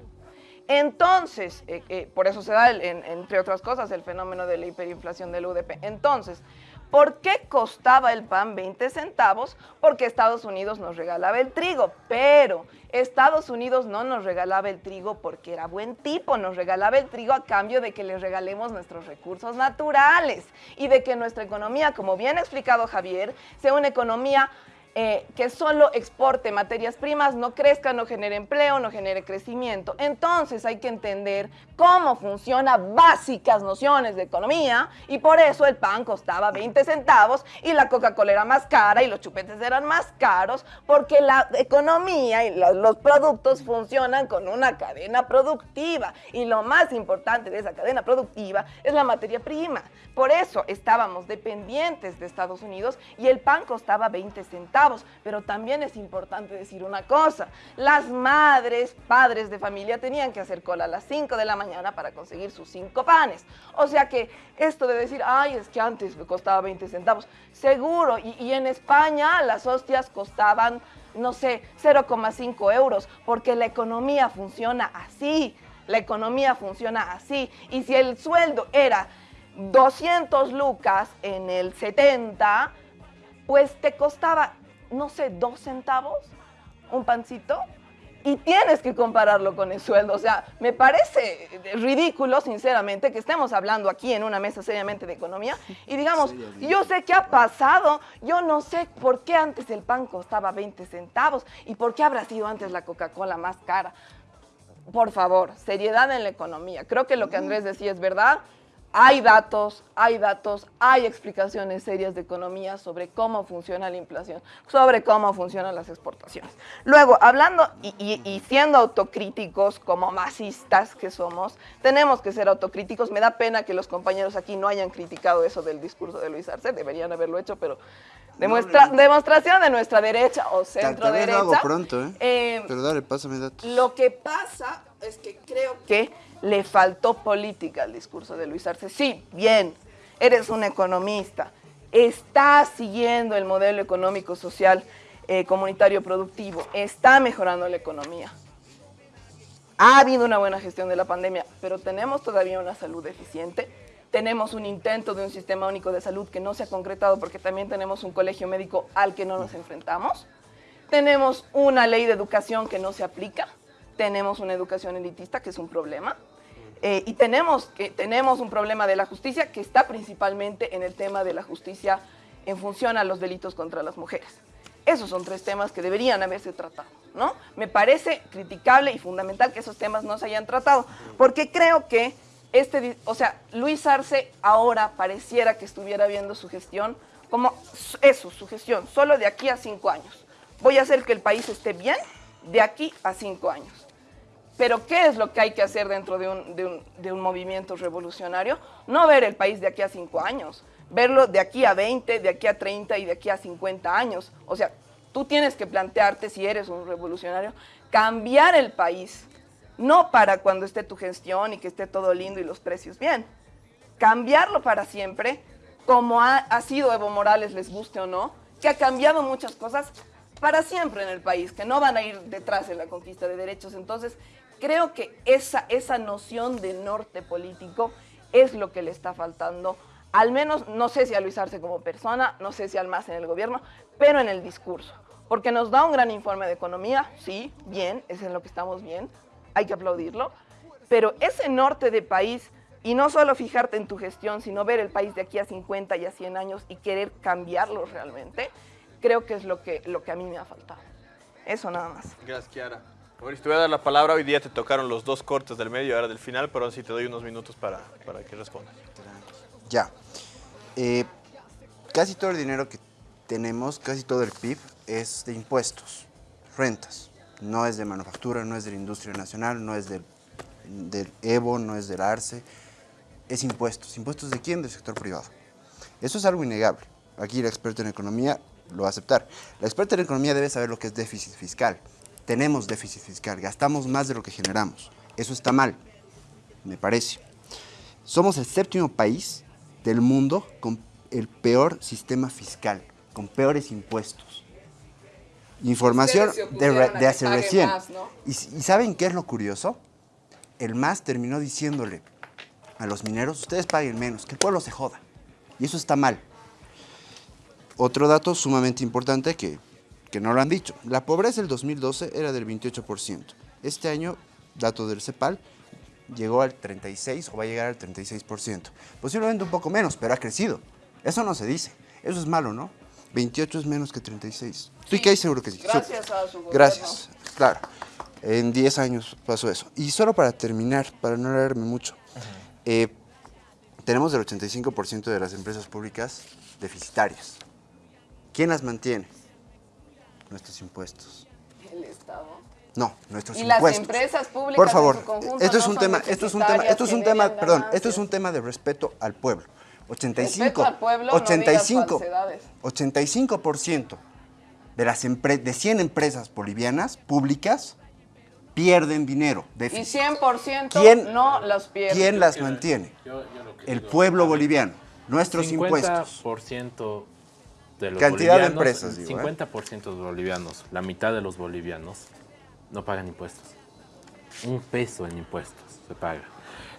Entonces, eh, eh, por eso se da, entre otras cosas, el fenómeno de la hiperinflación del UDP. Entonces, ¿por qué costaba el pan 20 centavos? Porque Estados Unidos nos regalaba el trigo, pero Estados Unidos no nos regalaba el trigo porque era buen tipo, nos regalaba el trigo a cambio de que les regalemos nuestros recursos naturales y de que nuestra economía, como bien ha explicado Javier, sea una economía eh, que solo exporte materias primas, no crezca, no genere empleo, no genere crecimiento. Entonces hay que entender cómo funcionan básicas nociones de economía y por eso el pan costaba 20 centavos y la Coca-Cola era más cara y los chupetes eran más caros porque la economía y los productos funcionan con una cadena productiva y lo más importante de esa cadena productiva es la materia prima. Por eso estábamos dependientes de Estados Unidos y el pan costaba 20 centavos pero también es importante decir una cosa, las madres, padres de familia tenían que hacer cola a las 5 de la mañana para conseguir sus cinco panes. O sea que esto de decir, ay, es que antes me costaba 20 centavos, seguro, y, y en España las hostias costaban, no sé, 0,5 euros, porque la economía funciona así, la economía funciona así, y si el sueldo era 200 lucas en el 70, pues te costaba no sé, dos centavos un pancito y tienes que compararlo con el sueldo. O sea, me parece ridículo, sinceramente, que estemos hablando aquí en una mesa seriamente de economía y digamos, yo sé qué ha pasado, yo no sé por qué antes el pan costaba 20 centavos y por qué habrá sido antes la Coca-Cola más cara. Por favor, seriedad en la economía. Creo que lo que Andrés decía es verdad. Hay datos, hay datos, hay explicaciones serias de economía sobre cómo funciona la inflación, sobre cómo funcionan las exportaciones. Luego, hablando y, siendo autocríticos como masistas que somos, tenemos que ser autocríticos. Me da pena que los compañeros aquí no hayan criticado eso del discurso de Luis Arce, deberían haberlo hecho, pero demuestra, demostración de nuestra derecha o centro derecha. Lo hago pronto, ¿eh? ¿eh? Pero dale, pásame datos. Lo que pasa es que creo que le faltó política al discurso de Luis Arce. Sí, bien, eres un economista, está siguiendo el modelo económico, social, eh, comunitario, productivo, está mejorando la economía. Ha habido una buena gestión de la pandemia, pero tenemos todavía una salud deficiente. Tenemos un intento de un sistema único de salud que no se ha concretado porque también tenemos un colegio médico al que no nos enfrentamos. Tenemos una ley de educación que no se aplica tenemos una educación elitista, que es un problema, eh, y tenemos, que, tenemos un problema de la justicia que está principalmente en el tema de la justicia en función a los delitos contra las mujeres. Esos son tres temas que deberían haberse tratado, ¿no? Me parece criticable y fundamental que esos temas no se hayan tratado, porque creo que este, o sea, Luis Arce ahora pareciera que estuviera viendo su gestión como eso, su gestión, solo de aquí a cinco años. Voy a hacer que el país esté bien de aquí a cinco años. Pero ¿qué es lo que hay que hacer dentro de un, movimiento revolucionario? No ver el país de aquí a cinco años, verlo de aquí a 20, de aquí a 30 y de aquí a 50 años. O sea, tú tienes que plantearte, si eres un revolucionario, cambiar el país, no para cuando esté tu gestión y que esté todo lindo y los precios bien. Cambiarlo para siempre, como ha sido Evo Morales, les guste o no, que ha cambiado muchas cosas para siempre en el país, que no van a ir detrás en la conquista de derechos. Entonces, creo que esa, esa noción de norte político es lo que le está faltando, al menos, no sé si a Luis Arce como persona, no sé si al más en el gobierno, pero en el discurso. Porque nos da un gran informe de economía, sí, bien, es en lo que estamos bien, hay que aplaudirlo, pero ese norte de país, y no solo fijarte en tu gestión, sino ver el país de aquí a 50 y a 100 años y querer cambiarlo realmente, creo que es lo que, lo que a mí me ha faltado. Eso nada más. Gracias, Kiara. Mauricio, te voy a dar la palabra. Hoy día te tocaron los dos cortes del medio ahora del final, pero sí te doy unos minutos para, para que respondas. Ya. Eh, casi todo el dinero que tenemos, casi todo el PIB, es de impuestos, rentas. No es de manufactura, no es de la industria nacional, no es del, del EVO, no es del ARCE. Es impuestos. ¿Impuestos de quién? Del sector privado. Eso es algo innegable. Aquí el experto en economía lo va a aceptar. La experta en economía debe saber lo que es déficit fiscal. Tenemos déficit fiscal, gastamos más de lo que generamos. Eso está mal, me parece. Somos el séptimo país del mundo con el peor sistema fiscal, con peores impuestos. Información de, de hace recién. y, ¿Y saben qué es lo curioso? El MAS terminó diciéndole a los mineros, ustedes paguen menos, que el pueblo se joda. Y eso está mal. Otro dato sumamente importante que, que no lo han dicho. La pobreza del 2012 era del 28%. Este año, dato del CEPAL, llegó al 36 o va a llegar al 36%. Posiblemente un poco menos, pero ha crecido. Eso no se dice. Eso es malo, ¿no? 28 es menos que 36. Estoy casi seguro que sí. Gracias a su gobierno. Gracias, claro. En 10 años pasó eso. Y solo para terminar, para no alargarme mucho, eh, tenemos el 85% de las empresas públicas deficitarias. ¿Quién las mantiene? Nuestros impuestos. El Estado. No, nuestros Y las impuestos. empresas públicas Por en favor, su conjunto esto es no un tema, esto es un tema, esto es un tema, perdón, esto es un tema de respeto al pueblo. 85, Respeto al pueblo, no digas 85, falsedades. 85% de las empre- de 100 empresas bolivianas públicas pierden dinero. Y déficit. 100% ¿Quién- no los pierde. ¿Quién las mantiene? El pueblo boliviano, nuestros impuestos. 50% de los Cantidad de empresas, digo, ¿eh? 50% de bolivianos, la mitad de los bolivianos no pagan impuestos. Un peso en impuestos se paga.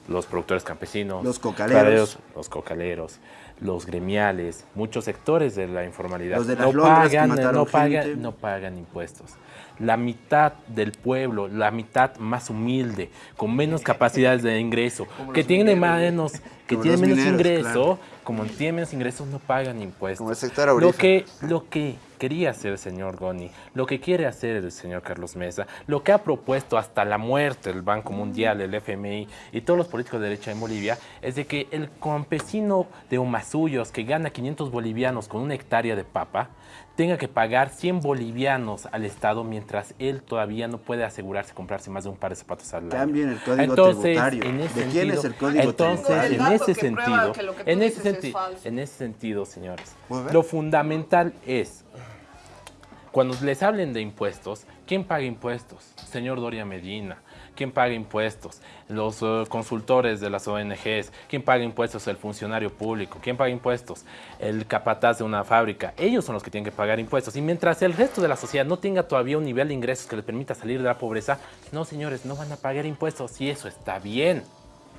Los productores campesinos, Los cocaleros. los cocaleros, los gremiales, muchos sectores de la informalidad Los de las no pagan, no pagan, gente. no pagan impuestos. La mitad del pueblo, la mitad más humilde, con menos capacidades de ingreso, que tiene menos, que tiene menos mineros, ingreso, claro. como tiene menos ingresos, no pagan impuestos. Como el sector lo que, lo que quería hacer el señor Goni, lo que quiere hacer el señor Carlos Mesa, lo que ha propuesto hasta la muerte el Banco Mundial, el FMI y todos los políticos de derecha en Bolivia, es de que el campesino de Humasuyos que gana 500 bolivianos con una hectárea de papa, tenga que pagar 100 bolivianos al Estado mientras él todavía no puede asegurarse comprarse más de un par de zapatos al año. Cambien el código entonces, tributario. En ese ¿De quién es el código entonces, tributario? En ese sentido, en ese sentido, falso. en ese sentido, señores, ¿Puedo ver? lo fundamental es cuando les hablen de impuestos, ¿quién paga impuestos? Señor Doria Medina. ¿Quién paga impuestos? Los eh, consultores de las ONGs. ¿Quién paga impuestos? El funcionario público. ¿Quién paga impuestos? El capataz de una fábrica. Ellos son los que tienen que pagar impuestos. Y mientras el resto de la sociedad no tenga todavía un nivel de ingresos que les permita salir de la pobreza, no, señores, no van a pagar impuestos. Y eso está bien.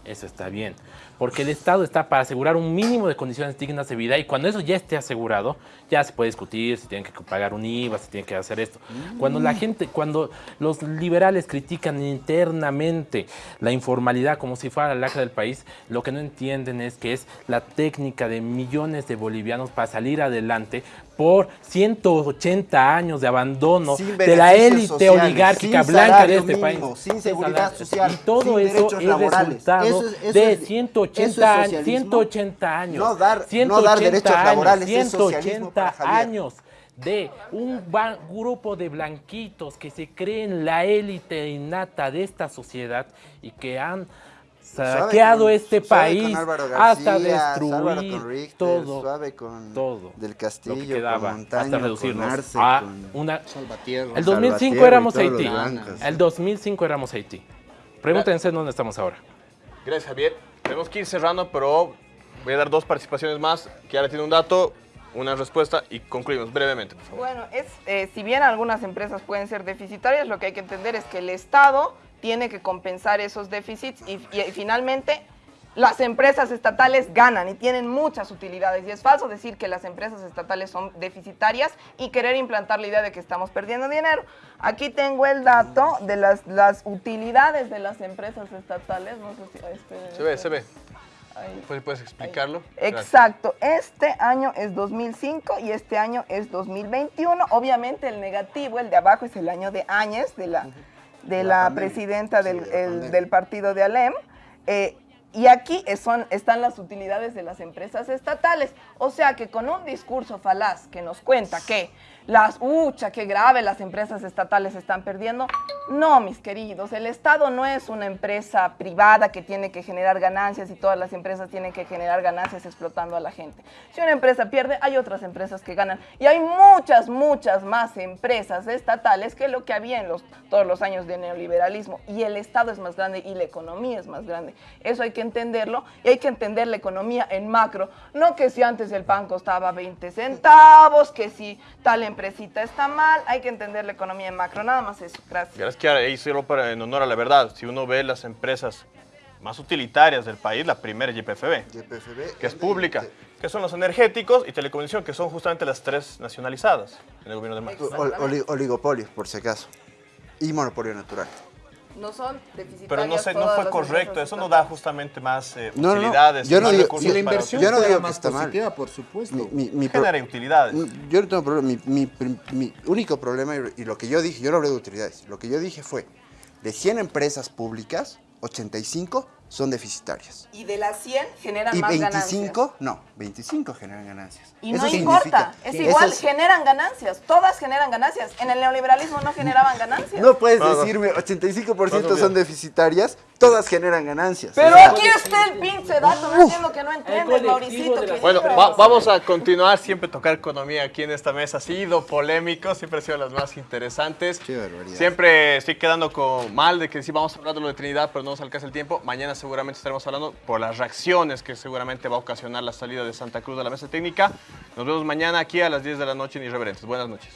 Eso está bien. Porque el Estado está para asegurar un mínimo de condiciones dignas de vida y cuando eso ya esté asegurado, ya se puede discutir si tienen que pagar un IVA, si tienen que hacer esto. Cuando la gente, cuando los liberales critican internamente la informalidad como si fuera la lacra del país, lo que no entienden es que es la técnica de millones de bolivianos para salir adelante por 180 años de abandono de la élite oligárquica blanca de este mínimo, país. sin seguridad social, Y todo sin eso derechos es laborales. resultado Eso es- eso de es- 180, eso es años, socialismo. 180 años. No dar- no 180 dar derechos años, laborales es socialismo 180 para Javier. años de un grupo de blanquitos que se creen la élite innata de esta sociedad y que han saqueado con- este país hasta destruir con Richter, todo, suave con todo Del lo Castillo, que quedaba, con Montaño, hasta reducirnos con Arce, a con- una... El 2005 Salvatierra y éramos Haití. blancos. El 2005 éramos Haití. Pregúntense dónde estamos ahora. Gracias, Javier. Tenemos que ir cerrando, pero voy a dar dos participaciones más. Ahora tiene un dato, una respuesta y concluimos brevemente, por favor. Bueno, es, eh, si bien algunas empresas pueden ser deficitarias, lo que hay que entender es que el Estado tiene que compensar esos déficits y finalmente las empresas estatales ganan y tienen muchas utilidades. Y es falso decir que las empresas estatales son deficitarias y querer implantar la idea de que estamos perdiendo dinero. Aquí tengo el dato de las, las utilidades de las empresas estatales. No sé si este, se ve, se ve. ¿Puedes, explicarlo? Exacto. Este año es 2005 y este año es 2021. Obviamente el negativo, el de abajo, es el año de Áñez, de la, de la, presidenta del, del, partido de Alem. Eh, y aquí son, están las utilidades de las empresas estatales. O sea que con un discurso falaz que nos cuenta que las, ucha, qué grave, las empresas estatales están perdiendo. No, mis queridos, el Estado no es una empresa privada que tiene que generar ganancias y todas las empresas tienen que generar ganancias explotando a la gente. Si una empresa pierde, hay otras empresas que ganan. Y hay muchas, muchas más empresas estatales que lo que había en los, todos los años de neoliberalismo. Y el Estado es más grande y la economía es más grande. Eso hay que entenderlo y hay que entender la economía en macro. No que si antes el pan costaba 20 centavos, que si tal empresita está mal, hay que entender la economía en macro, nada más eso. Gracias. Gracias, Kiara. Y solo para, en honor a la verdad, si uno ve las empresas más utilitarias del país, la primera es YPFB, que es pública, que son los energéticos y telecomunicación, que son justamente las tres nacionalizadas en el gobierno de Macri. oligopolio, por si acaso, y monopolio natural no son deficitarias. Pero no, sé, no fue correcto, eso no da justamente más eh, utilidades. Yo no digo, si la inversión yo no digo más está positiva, mal. por supuesto. Mi, mi, Genera utilidades. Yo no tengo problema. Mi, único problema, y lo que yo dije, yo no hablé de utilidades, lo que yo dije fue, de 100 empresas públicas, 85 son deficitarias. Y de las 100 generan más ganancias. Y 25, no, 25 generan ganancias. Y no importa, es igual, generan ganancias, todas generan ganancias. En el neoliberalismo no generaban ganancias. No puedes decirme 85% son deficitarias, todas generan ganancias. Pero aquí está el pinche dato, no entiendo que no entiendes, Mauricito. Bueno, vamos a continuar, siempre tocar economía aquí en esta mesa. Ha sido polémico, siempre ha sido las más interesantes. Siempre estoy quedando con mal de que sí vamos a hablar de lo de Trinidad, pero no nos alcanza el tiempo. Mañana seguramente estaremos hablando por las reacciones que seguramente va a ocasionar la salida de Santa Cruz de la mesa técnica. Nos vemos mañana aquí a las 10 de la noche en Irreverentes. Buenas noches.